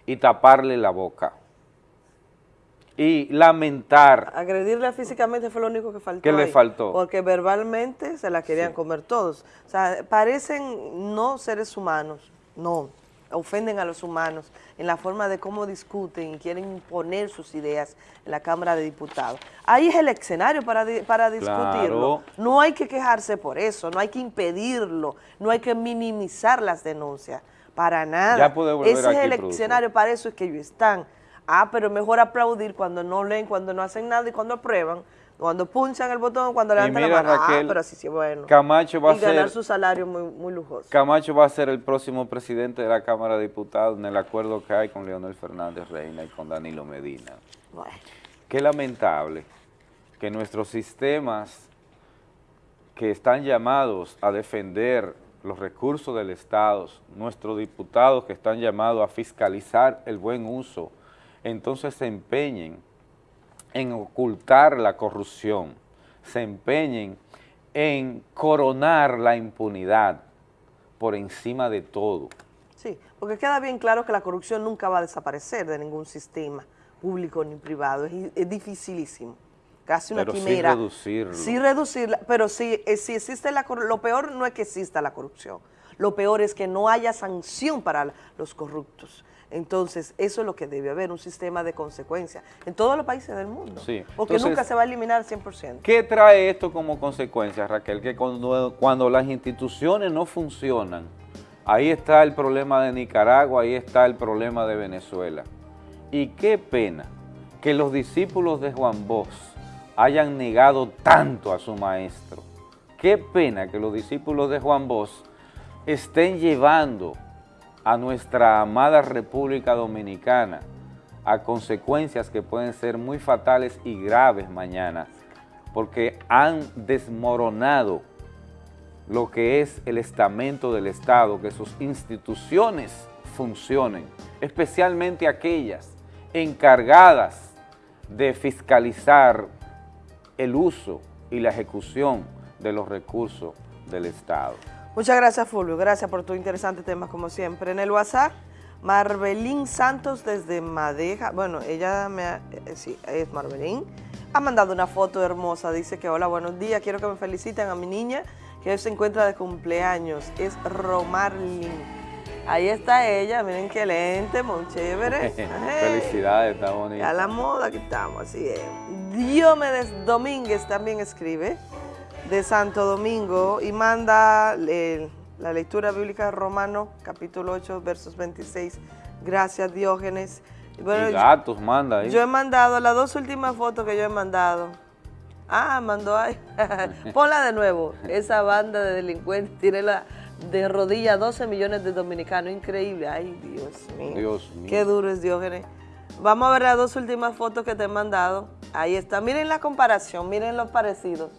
y taparle la boca y lamentar Agredirla físicamente fue lo único que faltó. ¿Qué le faltó? Porque verbalmente se la querían comer todos. O sea, parecen no seres humanos, no, ofenden a los humanos en la forma de cómo discuten y quieren imponer sus ideas en la Cámara de Diputados. Ahí es el escenario para, para discutirlo. Claro. No hay que quejarse por eso, no hay que impedirlo, no hay que minimizar las denuncias, para nada. Ya puede volver Ese es el escenario, para eso es que ellos están. Ah, pero mejor aplaudir cuando no leen, cuando no hacen nada y cuando aprueban, cuando punchan el botón, cuando levantan mira, la mano. Raquel, ah, pero así sí, bueno. Camacho va y a ganar ser- su salario muy, muy lujoso. Camacho va a ser el próximo presidente de la Cámara de Diputados en el acuerdo que hay con Leonel Fernández Reina y con Danilo Medina. Qué lamentable que nuestros sistemas que están llamados a defender los recursos del Estado, nuestros diputados que están llamados a fiscalizar el buen uso, entonces se empeñen en ocultar la corrupción, se empeñen en coronar la impunidad por encima de todo. Sí, porque queda bien claro que la corrupción nunca va a desaparecer de ningún sistema público ni privado. Es, es dificilísimo. Casi una Pero sí quimera. reducirlo. Sí reducirla, pero si, eh, si existe la corrupción, lo peor no es que exista la corrupción, lo peor es que no haya sanción para los corruptos. Entonces, eso es lo que debe haber, un sistema de consecuencias en todos los países del mundo. Sí. Porque Entonces, nunca se va a eliminar al 100%. ¿Qué trae esto como consecuencia, Raquel? Que cuando, cuando las instituciones no funcionan, ahí está el problema de Nicaragua, ahí está el problema de Venezuela. Y qué pena que los discípulos de Juan Bosch hayan negado tanto a su maestro. Qué pena que los discípulos de Juan Bosch estén llevando a nuestra amada República Dominicana a consecuencias que pueden ser muy fatales y graves mañana, porque han desmoronado lo que es el estamento del Estado, que sus instituciones funcionen, especialmente aquellas encargadas de fiscalizar el uso y la ejecución de los recursos del Estado. Muchas gracias, Fulvio. Gracias por tu interesante tema, como siempre. En el WhatsApp, Marbelín Santos desde Madeja. Bueno, ella me ha- eh, sí, es Marbelín. Ha mandado una foto hermosa. Dice que hola, buenos días. Quiero que me feliciten a mi niña que hoy se encuentra de cumpleaños. Es Romarlin. Ahí está ella. Miren qué lente, muy chévere. [LAUGHS] Felicidades, está bonito. A la moda que estamos, así es. Diomedes Domínguez también escribe de Santo Domingo y manda eh, la lectura bíblica de Romano, capítulo 8, versos 26. Gracias, Diógenes. Y bueno, y gatos manda ahí. yo he mandado las dos últimas fotos que yo he mandado. Ah, mandó ahí. [LAUGHS] Ponla de nuevo. Esa banda de delincuentes tiene la de rodillas 12 millones de dominicanos. Increíble. Ay, Dios mío. Dios mío. Qué duro es Diógenes. Vamos a ver las dos últimas fotos que te he mandado. Ahí está. Miren la comparación, miren los parecidos.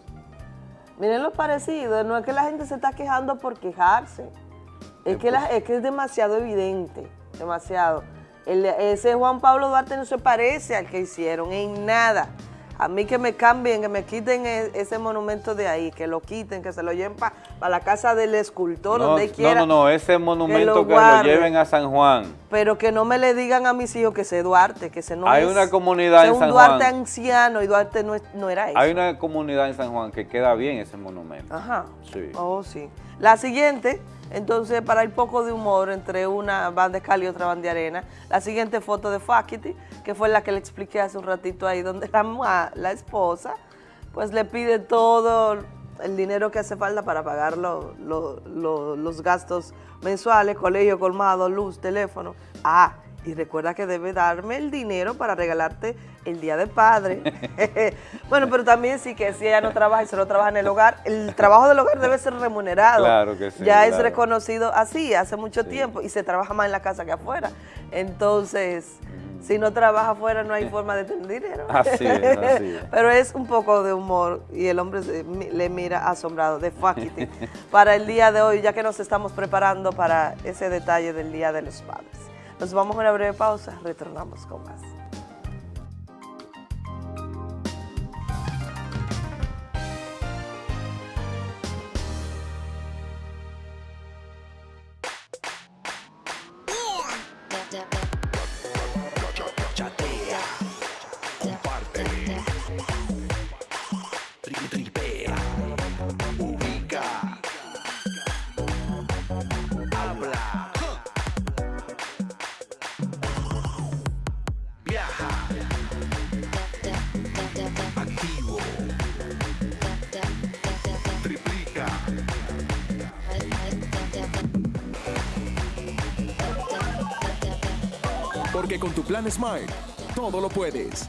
Miren los parecidos. No es que la gente se está quejando por quejarse. Es que, la- es que es demasiado evidente. Demasiado. El- ese Juan Pablo Duarte no se parece al que hicieron en nada. A mí que me cambien, que me quiten e- ese monumento de ahí, que lo quiten, que se lo lleven para la casa del escultor, No, donde no, quiera. no, no, ese monumento lo que lo, lleven a San Juan. Pero que no me le digan a mis hijos que ese Duarte, que ese no Hay es. una comunidad en San un Duarte Juan. anciano y Duarte no, es- no era eso. Hay una comunidad en San Juan que queda bien ese monumento. Ajá. Sí. Oh, sí. La siguiente, entonces, para el poco de humor entre una banda de cal y otra banda de arena, la siguiente foto de Fakiti, que fue la que le expliqué hace un ratito ahí, donde la, [LAUGHS] la esposa, pues le pide todo el dinero que hace falta para pagar lo- lo- lo- los gastos mensuales, colegio, colmado, luz, teléfono. Ah, y recuerda que debe darme el dinero para regalarte el Día del Padre. [LAUGHS] [LAUGHS] bueno, pero también sí que si ella no trabaja y solo trabaja en el hogar, el trabajo del hogar debe ser remunerado. Claro que sí, Ya es reconocido así hace mucho tiempo y se trabaja más en la casa que afuera. Entonces, si no trabaja afuera no hay forma de tener dinero. [LAUGHS] Así es, así es. Pero es un poco de humor y el hombre se- le mira asombrado de Fakiti para el día de hoy, ya que nos estamos preparando para ese detalle del Día de los Padres. Nos vamos a una breve pausa, retornamos con más. Con tu plan Smile, todo lo puedes.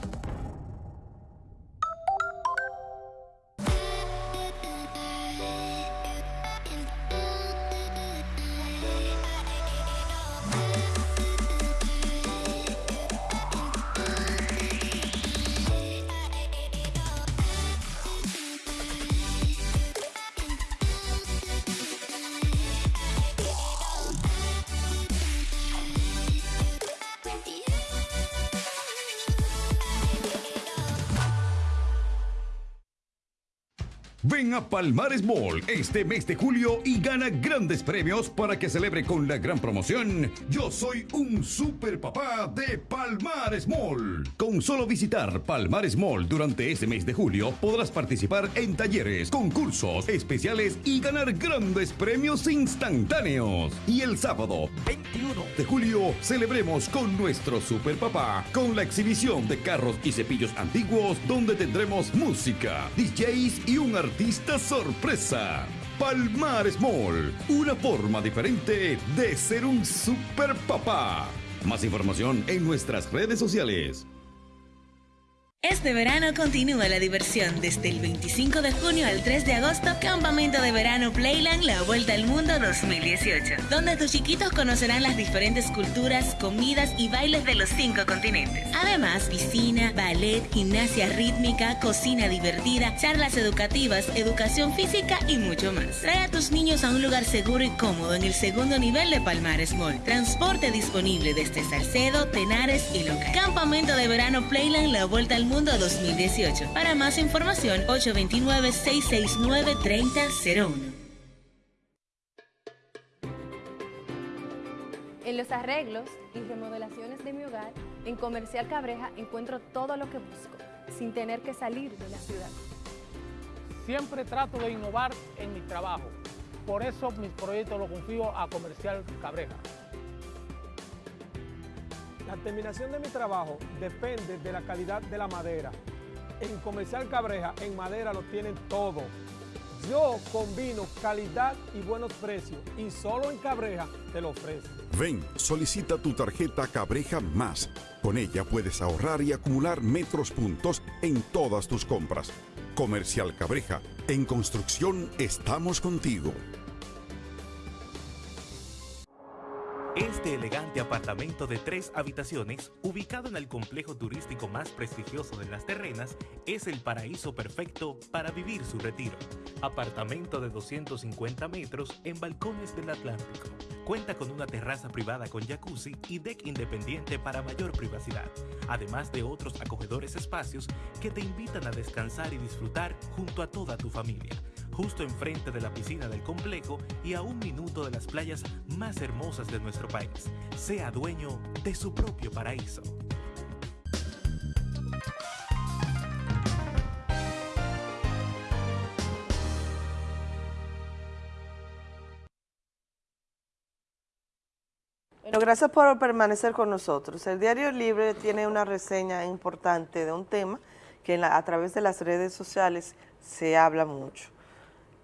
A Palmares Mall este mes de julio y gana grandes premios para que celebre con la gran promoción Yo soy un super papá de Palmares Mall. Con solo visitar Palmares Mall durante este mes de julio podrás participar en talleres, concursos especiales y ganar grandes premios instantáneos. Y el sábado 21 de julio celebremos con nuestro super papá con la exhibición de carros y cepillos antiguos donde tendremos música, DJs y un artista sorpresa. Palmares Mall, una forma diferente de ser un super papá. Más información en nuestras redes sociales. Este verano continúa la diversión desde el 25 de junio al 3 de agosto, Campamento de Verano Playland La Vuelta al Mundo 2018, donde tus chiquitos conocerán las diferentes culturas, comidas y bailes de los cinco continentes. Además, piscina, ballet, gimnasia rítmica, cocina divertida, charlas educativas, educación física y mucho más. Trae a tus niños a un lugar seguro y cómodo en el segundo nivel de Palmares Mall. Transporte disponible desde Salcedo, Tenares y Loca. Campamento de Verano Playland La Vuelta al Mundo 2018. Para más información, 829-669-3001. En los arreglos y remodelaciones de mi hogar, en Comercial Cabreja encuentro todo lo que busco, sin tener que salir de la ciudad. Siempre trato de innovar en mi trabajo. Por eso mis proyectos los confío a Comercial Cabreja. La terminación de mi trabajo depende de la calidad de la madera. En Comercial Cabreja, en madera lo tienen todo. Yo combino calidad y buenos precios y solo en Cabreja te lo ofrezco. Ven, solicita tu tarjeta Cabreja Más. Con ella puedes ahorrar y acumular metros puntos en todas tus compras. Comercial Cabreja, en construcción estamos contigo. Este elegante apartamento de tres habitaciones, ubicado en el complejo turístico más prestigioso de Las Terrenas, es el paraíso perfecto para vivir su retiro. Apartamento de 250 metros en balcones del Atlántico. Cuenta con una terraza privada con jacuzzi y deck independiente para mayor privacidad, además de otros acogedores espacios que te invitan a descansar y disfrutar junto a toda tu familia justo enfrente de la piscina del complejo y a un minuto de las playas más hermosas de nuestro país. Sea dueño de su propio paraíso. Bueno, gracias por permanecer con nosotros. El Diario Libre tiene una reseña importante de un tema que a través de las redes sociales se habla mucho.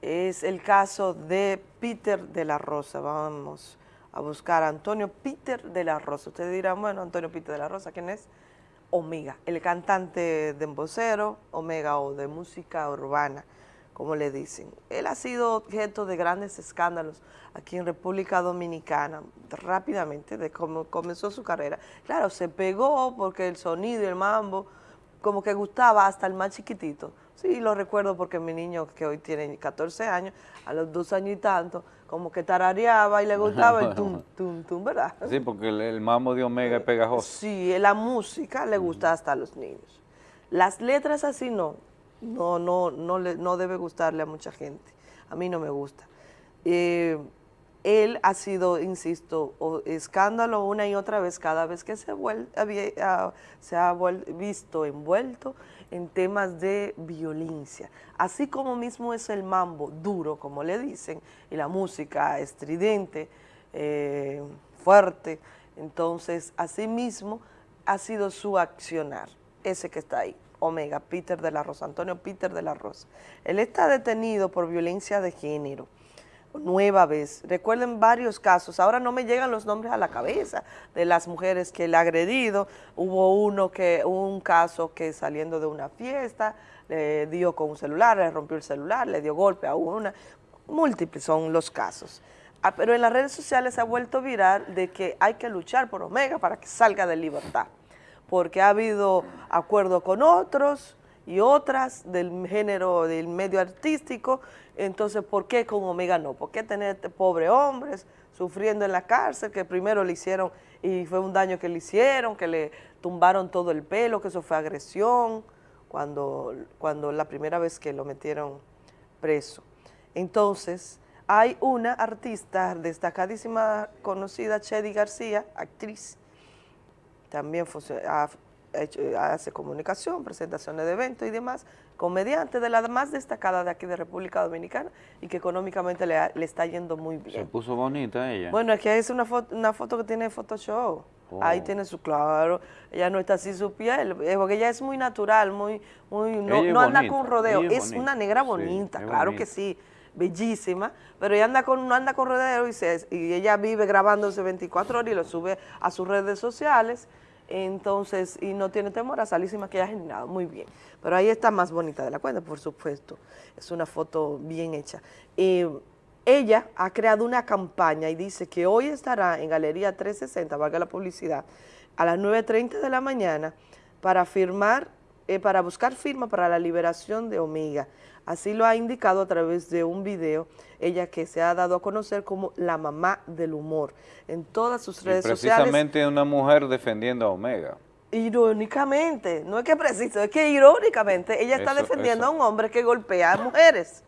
Es el caso de Peter de la Rosa. Vamos a buscar a Antonio Peter de la Rosa. Ustedes dirán, bueno, Antonio Peter de la Rosa, ¿quién es? Omega, el cantante de embocero, Omega o de música urbana, como le dicen. Él ha sido objeto de grandes escándalos aquí en República Dominicana, rápidamente, de cómo comenzó su carrera. Claro, se pegó porque el sonido y el mambo como que gustaba hasta el más chiquitito. Sí, lo recuerdo porque mi niño, que hoy tiene 14 años, a los dos años y tanto, como que tarareaba y le gustaba el tum, tum, tum, ¿verdad? Sí, porque el, el mambo de Omega es pegajoso. Sí, la música le gusta hasta a los niños. Las letras así no, no, no, no, le- no debe gustarle a mucha gente. A mí no me gusta. Eh, él ha sido, insisto, escándalo una y otra vez cada vez que se, vuel- había- ah, se ha vuel- visto envuelto en temas de violencia. Así como mismo es el mambo duro, como le dicen, y la música estridente, eh, fuerte. Entonces, así mismo ha sido su accionar, ese que está ahí, Omega, Peter de la Rosa, Antonio Peter de la Rosa. Él está detenido por violencia de género nueva vez. Recuerden varios casos, ahora no me llegan los nombres a la cabeza de las mujeres que él ha agredido. Hubo uno que, un caso que saliendo de una fiesta, le dio con un celular, le rompió el celular, le dio golpe a una. Múltiples son los casos. Ah, pero en las redes sociales se ha vuelto viral de que hay que luchar por Omega para que salga de libertad, porque ha habido acuerdo con otros y otras del género, del medio artístico, entonces, ¿por qué con Omega no? ¿Por qué tener este pobre hombres sufriendo en la cárcel, que primero le hicieron, y fue un daño que le hicieron, que le tumbaron todo el pelo, que eso fue agresión, cuando, cuando la primera vez que lo metieron preso. Entonces, hay una artista destacadísima, conocida, Chedi García, actriz, también hace comunicación, presentaciones de eventos y demás, comediante de la más destacada de aquí de República Dominicana y que económicamente le, está yendo muy Se bien. puso bonita ella. Bueno, es que es una foto, una foto que tiene Photoshop. Oh. Ahí tiene su claro, ella no está así su piel, eh, porque ella es muy natural, muy, muy, no, no anda bonita, con rodeo, es una negra bonita, claro bonita. que sí, bellísima, pero ella anda con, no anda con rodeo y, se- y ella vive grabándose 24 horas y lo sube a sus redes sociales, entonces, y no tiene temor a salir sin maquillaje ni nada, muy bien. Pero ahí está más bonita de la cuenta, por supuesto, es una foto bien hecha. Eh, ella ha creado una campaña y dice que hoy estará en Galería 360, valga la publicidad, a las 9.30 de la mañana para firmar, eh, para buscar firma para la liberación de Omega. Así lo ha indicado a través de un video, ella que se ha dado a conocer como la mamá del humor. En todas sus Y redes sociales precisamente una mujer defendiendo a Omega. Irónicamente, no es que preciso, es que irónicamente ella está Eso, defendiendo eso. a un hombre que golpea a mujeres.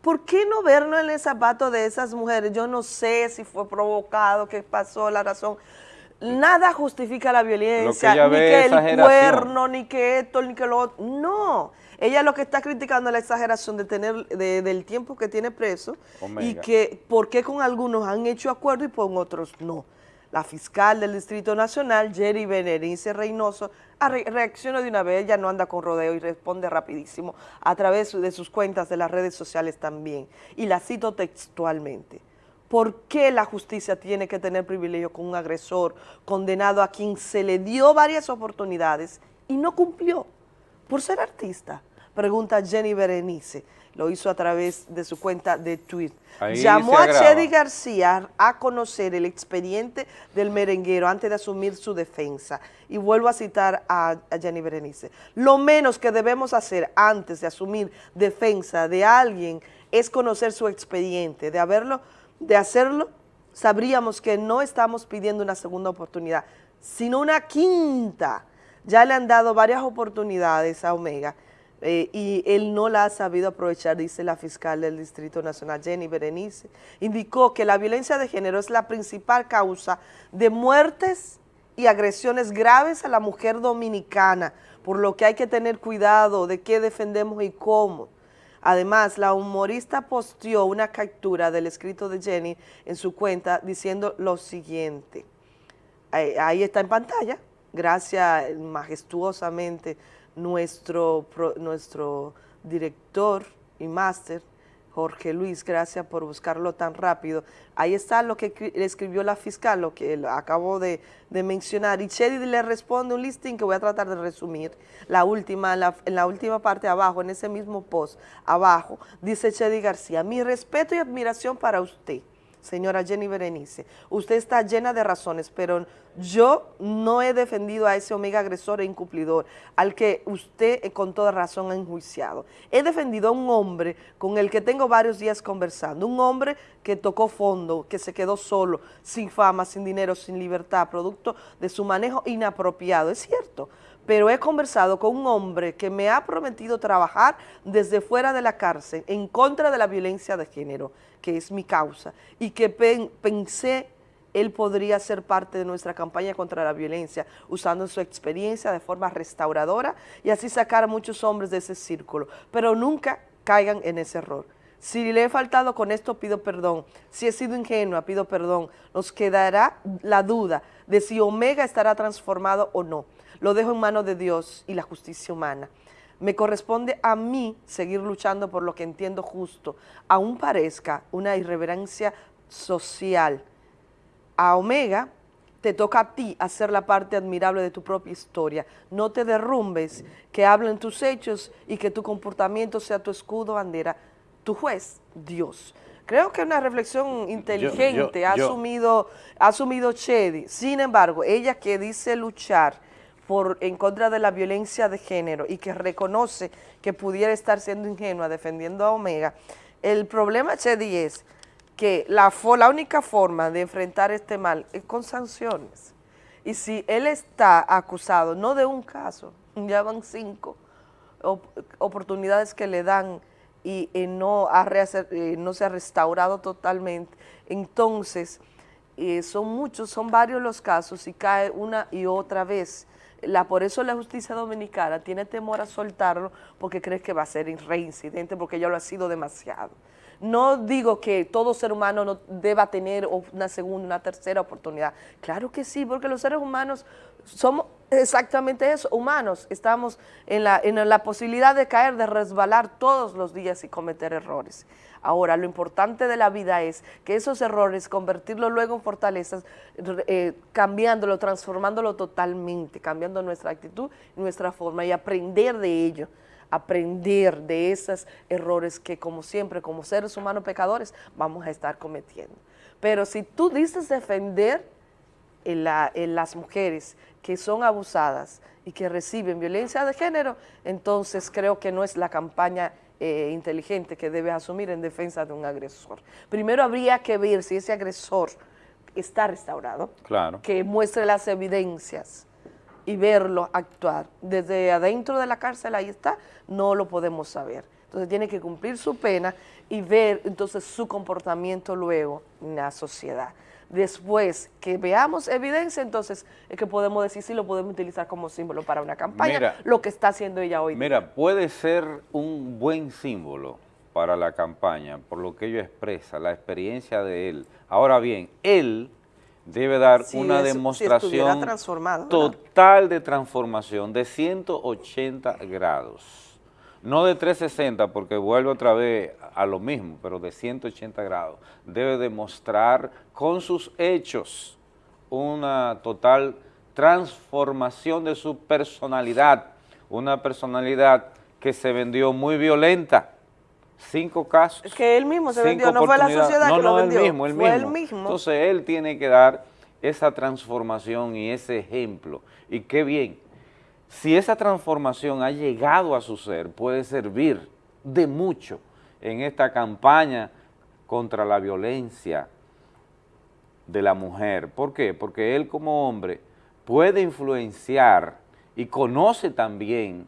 ¿Por qué no vernos en el zapato de esas mujeres? Yo no sé si fue provocado, qué pasó, la razón. Nada justifica la violencia, ni que el cuerno, ni que esto, ni que lo otro. No, ella lo que está criticando es la exageración de tener, de- del tiempo que tiene preso y que por qué con algunos han hecho acuerdo y con otros no. La fiscal del Distrito Nacional, Jerry Benerice Reynoso, reacciona de una vez, ella no anda con rodeo y responde rapidísimo a través de sus cuentas de las redes sociales también. Y la cito textualmente. ¿Por qué la justicia tiene que tener privilegio con un agresor condenado a quien se le dio varias oportunidades y no cumplió? Por ser artista. Pregunta Jenny Berenice, lo hizo a través de su cuenta de Twitter. Ahí Llamó a. Chedi García a conocer el expediente del merenguero antes de asumir su defensa. Y vuelvo a citar a, a Jenny Berenice. Lo menos que debemos hacer antes de asumir defensa de alguien es conocer su expediente. De, haberlo, de hacerlo, sabríamos que no estamos pidiendo una segunda oportunidad, sino una quinta. Ya le han dado varias oportunidades a Omega eh, y él no la ha sabido aprovechar, dice la fiscal del Distrito Nacional, Jenny Berenice. Indicó que la violencia de género es la principal causa de muertes y agresiones graves a la mujer dominicana, por lo que hay que tener cuidado de qué defendemos y cómo. Además, la humorista posteó una captura del escrito de Jenny en su cuenta diciendo lo siguiente. Ahí, ahí está en pantalla, gracias majestuosamente nuestro, pro- nuestro director y máster, Jorge Luis, gracias por buscarlo tan rápido. Ahí está lo que escri- escribió la fiscal, lo que acabo de, mencionar. Y Chedi le responde un listing que voy a tratar de resumir. La última, en la última parte abajo, en ese mismo post, abajo, dice Chedi García, mi respeto y admiración para usted señora Jenny Berenice, usted está llena de razones, pero yo no he defendido a ese omega agresor e incumplidor, al que usted eh, con toda razón ha enjuiciado. He defendido a un hombre con el que tengo varios días conversando, un hombre que tocó fondo, que se quedó solo, sin fama, sin dinero, sin libertad, producto de su manejo inapropiado, es cierto, pero he conversado con un hombre que me ha prometido trabajar desde fuera de la cárcel en contra de la violencia de género, que es mi causa, y que pen- pensé él podría ser parte de nuestra campaña contra la violencia, usando su experiencia de forma restauradora y así sacar a muchos hombres de ese círculo, pero nunca caigan en ese error. Si le he faltado con esto, pido perdón. Si he sido ingenua, pido perdón. Nos quedará la duda de si Omega estará transformado o no. Lo dejo en manos de Dios y la justicia humana. Me corresponde a mí seguir luchando por lo que entiendo justo, aún parezca una irreverencia social. A Omega te toca a ti hacer la parte admirable de tu propia historia. No te derrumbes, que hablen tus hechos y que tu comportamiento sea tu escudo, bandera, tu juez, Dios. Creo que una reflexión inteligente ha, yo- asumido, ha asumido Chedi. Sin embargo, ella que dice luchar por, en contra de la violencia de género y que reconoce que pudiera estar siendo ingenua defendiendo a Omega, el problema, Chedi, es que la, la única forma de enfrentar este mal es con sanciones. Y si él está acusado, no de un caso, ya van cinco op- oportunidades que le dan y, no, ha eh, no se ha restaurado totalmente, entonces eh, son muchos, son varios los casos y cae una y otra vez. La, por eso la justicia dominicana tiene temor a soltarlo porque cree que va a ser reincidente porque ya lo ha sido demasiado. No digo que todo ser humano no deba tener una segunda, una tercera oportunidad. Claro que sí, porque los seres humanos somos exactamente eso, humanos. Estamos en la, en la posibilidad de caer, de resbalar todos los días y cometer errores. Ahora, lo importante de la vida es que esos errores, convertirlos luego en fortalezas, eh, cambiándolo, transformándolo totalmente, cambiando nuestra actitud, nuestra forma y aprender de ello aprender de esos errores que como siempre, como seres humanos pecadores, vamos a estar cometiendo. Pero si tú dices defender en las mujeres que son abusadas y que reciben violencia de género, entonces creo que no es la campaña eh, inteligente que debes asumir en defensa de un agresor. Primero habría que ver si ese agresor está restaurado, Claro. que muestre las evidencias y verlo actuar. Desde adentro de la cárcel, ahí está, no lo podemos saber. Entonces tiene que cumplir su pena y ver entonces su comportamiento luego en la sociedad. Después que veamos evidencia, entonces es que podemos decir si lo podemos utilizar como símbolo para una campaña, Mira. lo que está haciendo ella hoy. Mira, puede ser un buen símbolo para la campaña, por lo que ello expresa, la experiencia de él. Ahora bien, él debe dar Si una demostración total de transformación de 180 grados. No de 360, porque vuelve otra vez a lo mismo, pero de 180 grados. Debe demostrar con sus hechos una total transformación de su personalidad, una personalidad que se vendió muy violenta. Cinco casos. Es que él mismo se vendió, no fue la sociedad no, que lo no, vendió. Él mismo, él fue mismo. él mismo. Entonces él tiene que dar esa transformación y ese ejemplo. Y qué bien. Si esa transformación ha llegado a su ser, puede servir de mucho en esta campaña contra la violencia de la mujer. ¿Por qué? Porque él como hombre puede influenciar y conoce también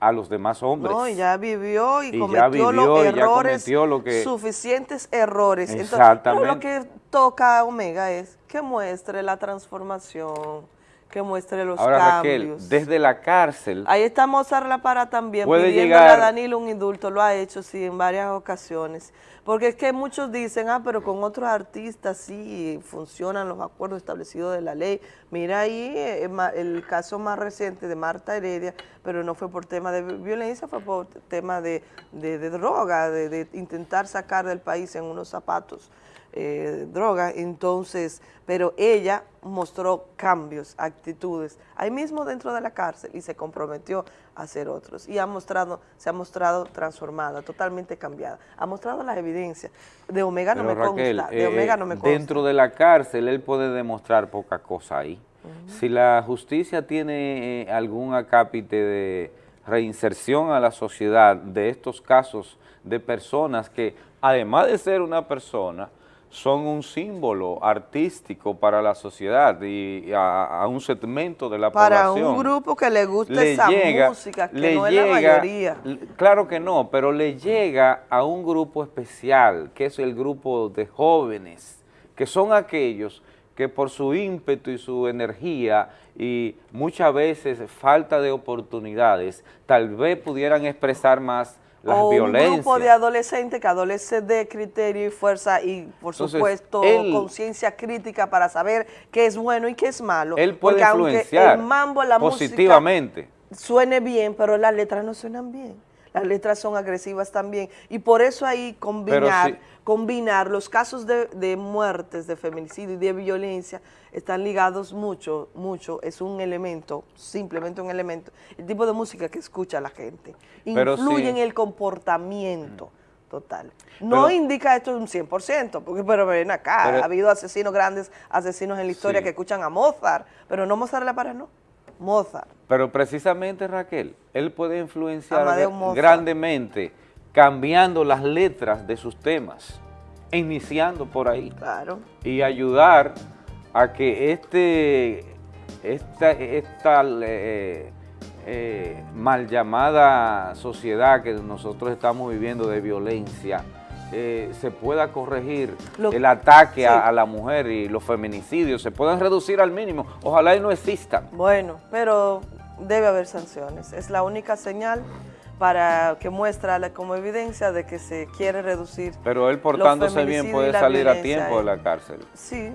a los demás hombres. No, y ya vivió y, cometió los vivió errores, cometió lo que- suficientes errores. Entonces, Exactamente. pero lo que toca a Omega es que muestre la transformación, que muestre los Ahora cambios. Raquel, desde la cárcel, Ahí está Mozart La Para también, pidiéndole llegar- a Danilo un indulto, lo ha hecho sí en varias ocasiones. Porque es que muchos dicen, ah, pero con otros artistas sí funcionan los acuerdos establecidos de la ley. Mira ahí eh, el caso más reciente de Marta Heredia, pero no fue por tema de violencia, fue por tema de, de- de droga, de, de intentar sacar del país en unos zapatos eh, droga, entonces, pero ella mostró cambios, actitudes, ahí mismo dentro de la cárcel y se comprometió a hacer otros y ha mostrado, se ha mostrado transformada, totalmente cambiada, ha mostrado las evidencias, de Omega no me Raquel, consta, de eh, Omega no me consta. dentro de la cárcel él puede demostrar poca cosa ahí. Si la justicia tiene eh, algún acápite de reinserción a la sociedad de estos casos de personas que, además de ser una persona, son un símbolo artístico para la sociedad y a, a un segmento de la Para población. un grupo que le gusta le esa llega- música, que le no es la llega- mayoría. Claro que no, pero le llega a un grupo especial, que es el grupo de jóvenes, que son aquellos que por su ímpetu y su energía y muchas veces falta de oportunidades, tal vez pudieran expresar más las o violencias. un grupo de adolescentes que adolece de criterio y fuerza y por Entonces, supuesto conciencia crítica para saber qué es bueno y qué es malo. Él puede Porque aunque influenciar el mambo, la positivamente. música suene bien, pero las letras no suenan bien. Las letras son agresivas también. Y por eso ahí combinar, sí. combinar los casos de, de muertes, de feminicidio y de violencia están ligados mucho, mucho. Es un elemento, simplemente un elemento. El tipo de música que escucha la gente. Pero Influye sí. en el comportamiento total. No Pero- indica esto un 100%, porque pero ven acá, Pero- ha habido asesinos grandes, asesinos en la historia Sí. que escuchan a Mozart, pero no Mozart la para, no. Mozart. Pero precisamente Raquel, él puede influenciar grandemente cambiando las letras de sus temas, iniciando por ahí. Claro. Y ayudar a que este, esta, esta eh, eh, mal llamada sociedad que nosotros estamos viviendo de violencia, eh, se pueda corregir Lo- el ataque a, sí. a la mujer y los feminicidios, se puedan reducir al mínimo. Ojalá y no existan. Bueno, pero debe haber sanciones. Es la única señal para que muestra la- como evidencia de que se quiere reducir. Pero él portándose bien puede salir a tiempo de la cárcel. Sí,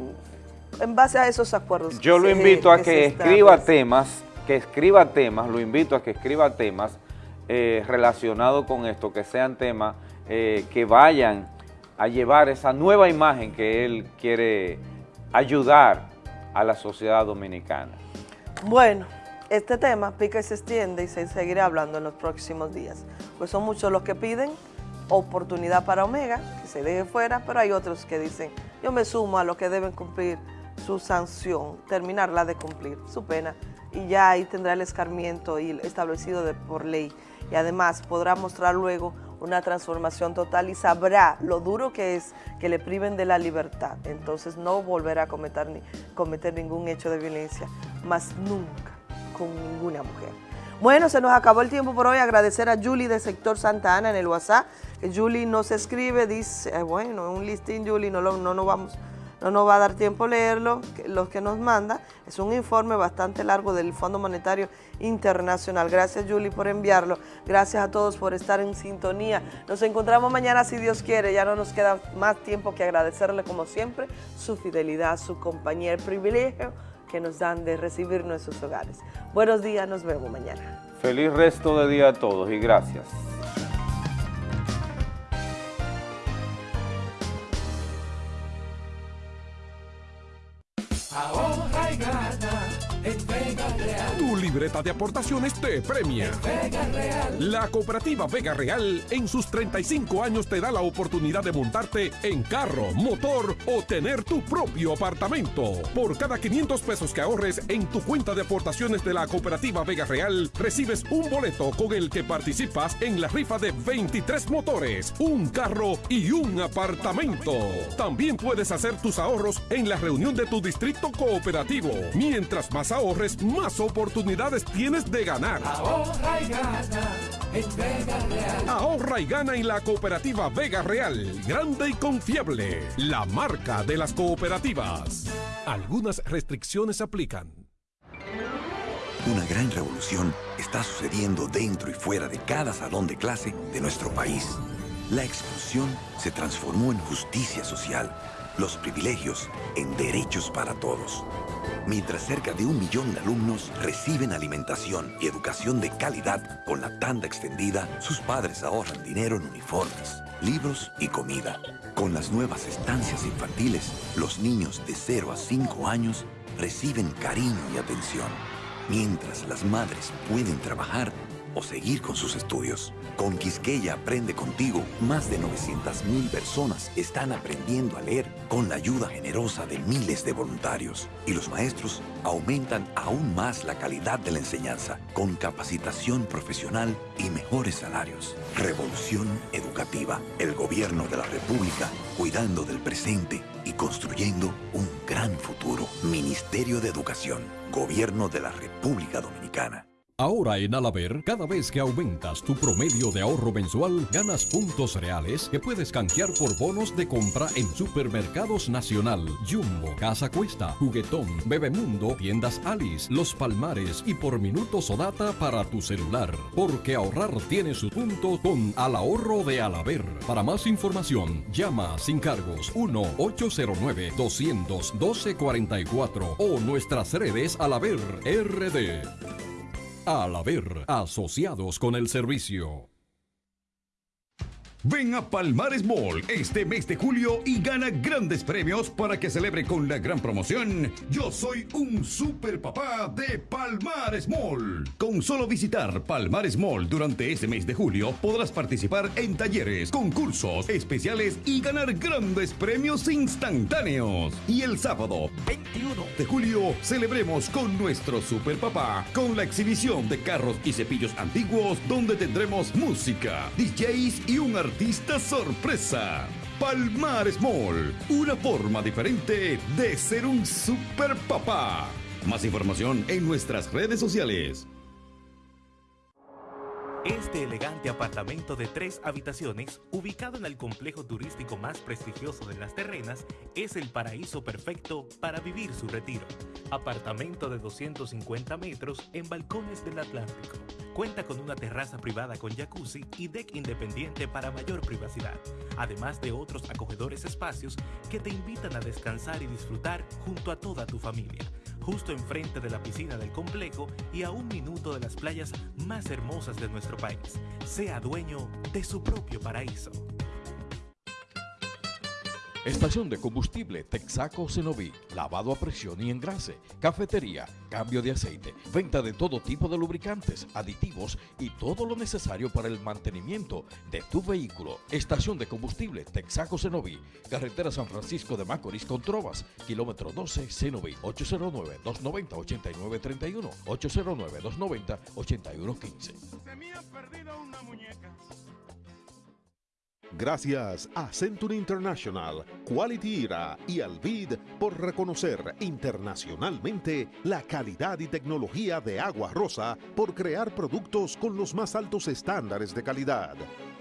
en base a esos acuerdos. Yo lo se- invito a que escriba temas, que escriba temas, lo invito a que escriba temas eh, relacionados con esto, que sean temas eh, que vayan a llevar esa nueva imagen que él quiere ayudar a la sociedad dominicana. Bueno, este tema pica y se extiende y se seguirá hablando en los próximos días. Pues son muchos los que piden oportunidad para Omega, que se deje fuera, pero hay otros que dicen, yo me sumo a los que deben cumplir su sanción, terminarla de cumplir su pena, y ya ahí tendrá el escarmiento y establecido por ley. Y además podrá mostrar luego una transformación total y sabrá lo duro que es que le priven de la libertad. Entonces no volverá a cometer, ni- cometer ningún hecho de violencia, más nunca con ninguna mujer. Bueno, se nos acabó el tiempo por hoy. Agradecer a Julie de Sector Santa Ana en el WhatsApp. Julie nos escribe, dice, eh, bueno, un listín, Julie, no, lo- no, nos vamos, no nos va a dar tiempo leerlo, que- lo que nos manda. Es un informe bastante largo del Fondo Monetario Internacional. Gracias, Julie, por enviarlo. Gracias a todos por estar en sintonía. Nos encontramos mañana, si Dios quiere. Ya no nos queda más tiempo que agradecerle, como siempre, su fidelidad, su compañía, el privilegio que nos dan de recibirnos en sus hogares. Buenos días, nos vemos mañana. Feliz resto de día a todos y gracias. Ahorra y gana Vega Tu libreta de aportaciones te premia. La cooperativa Vega Real en sus 35 años te da la oportunidad de montarte en carro, motor o tener tu propio apartamento. Por cada 500 pesos que ahorres en tu cuenta de aportaciones de la cooperativa Vega Real, recibes un boleto con el que participas en la rifa de 23 motores, un carro y un apartamento. También puedes hacer tus ahorros en la reunión de tu distrito cooperativo. Mientras más ahorres, más oportunidades tienes de ganar. Ahorra y gana en Vega Real. Ahorra y gana en la cooperativa Vega Real, grande y confiable, la marca de las cooperativas. Algunas restricciones aplican. Una gran revolución está sucediendo dentro y fuera de cada salón de clase de nuestro país. La exclusión se transformó en justicia social, los privilegios en derechos para todos. Mientras cerca de un millón de alumnos reciben alimentación y educación de calidad con la tanda extendida, sus padres ahorran dinero en uniformes, libros y comida. Con las nuevas estancias infantiles, los niños de 0 a 5 años reciben cariño y atención, mientras las madres pueden trabajar o seguir con sus estudios. Con Quisqueya Aprende Contigo, más de 900.000 personas están aprendiendo a leer con la ayuda generosa de miles de voluntarios. Y los maestros aumentan aún más la calidad de la enseñanza con capacitación profesional y mejores salarios. Revolución educativa. El gobierno de la República cuidando del presente y construyendo un gran futuro. Ministerio de Educación. Gobierno de la República Dominicana. Ahora en Alaber, cada vez que aumentas tu promedio de ahorro mensual, ganas puntos reales que puedes canjear por bonos de compra en Supermercados Nacional, Jumbo, Casa Cuesta, Juguetón, Bebemundo, Tiendas Alice, Los Palmares y por minutos o data para tu celular. Porque ahorrar tiene su punto con Al Ahorro de Alaber. Para más información, llama sin cargos 1-809-212-44 o nuestras redes Alaber RD. Al haber asociados con el servicio. Ven a Palmares Mall este mes de julio y gana grandes premios para que celebre con la gran promoción Yo soy un super papá de Palmares Mall. Con solo visitar Palmares Mall durante este mes de julio podrás participar en talleres, concursos especiales y ganar grandes premios instantáneos. Y el sábado 21 de julio celebremos con nuestro super papá con la exhibición de carros y cepillos antiguos donde tendremos música, DJs y un artista sorpresa. Palmares Mall, una forma diferente de ser un super papá. Más información en nuestras redes sociales. Este elegante apartamento de tres habitaciones, ubicado en el complejo turístico más prestigioso de las terrenas, es el paraíso perfecto para vivir su retiro. Apartamento de 250 metros en balcones del Atlántico. Cuenta con una terraza privada con jacuzzi y deck independiente para mayor privacidad, además de otros acogedores espacios que te invitan a descansar y disfrutar junto a toda tu familia justo enfrente de la piscina del complejo y a un minuto de las playas más hermosas de nuestro país. Sea dueño de su propio paraíso. Estación de combustible Texaco Cenoví, lavado a presión y engrase, cafetería, cambio de aceite, venta de todo tipo de lubricantes, aditivos y todo lo necesario para el mantenimiento de tu vehículo. Estación de combustible Texaco Cenoví, carretera San Francisco de Macorís con Trovas, kilómetro 12 Cenoví, 809-290-8931, 809-290-8115. Gracias a Century International, Quality Era y Alvid por reconocer internacionalmente la calidad y tecnología de Agua Rosa por crear productos con los más altos estándares de calidad.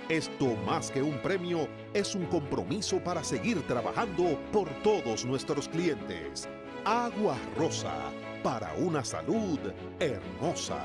Esto más que un premio es un compromiso para seguir trabajando por todos nuestros clientes. Agua Rosa, para una salud hermosa.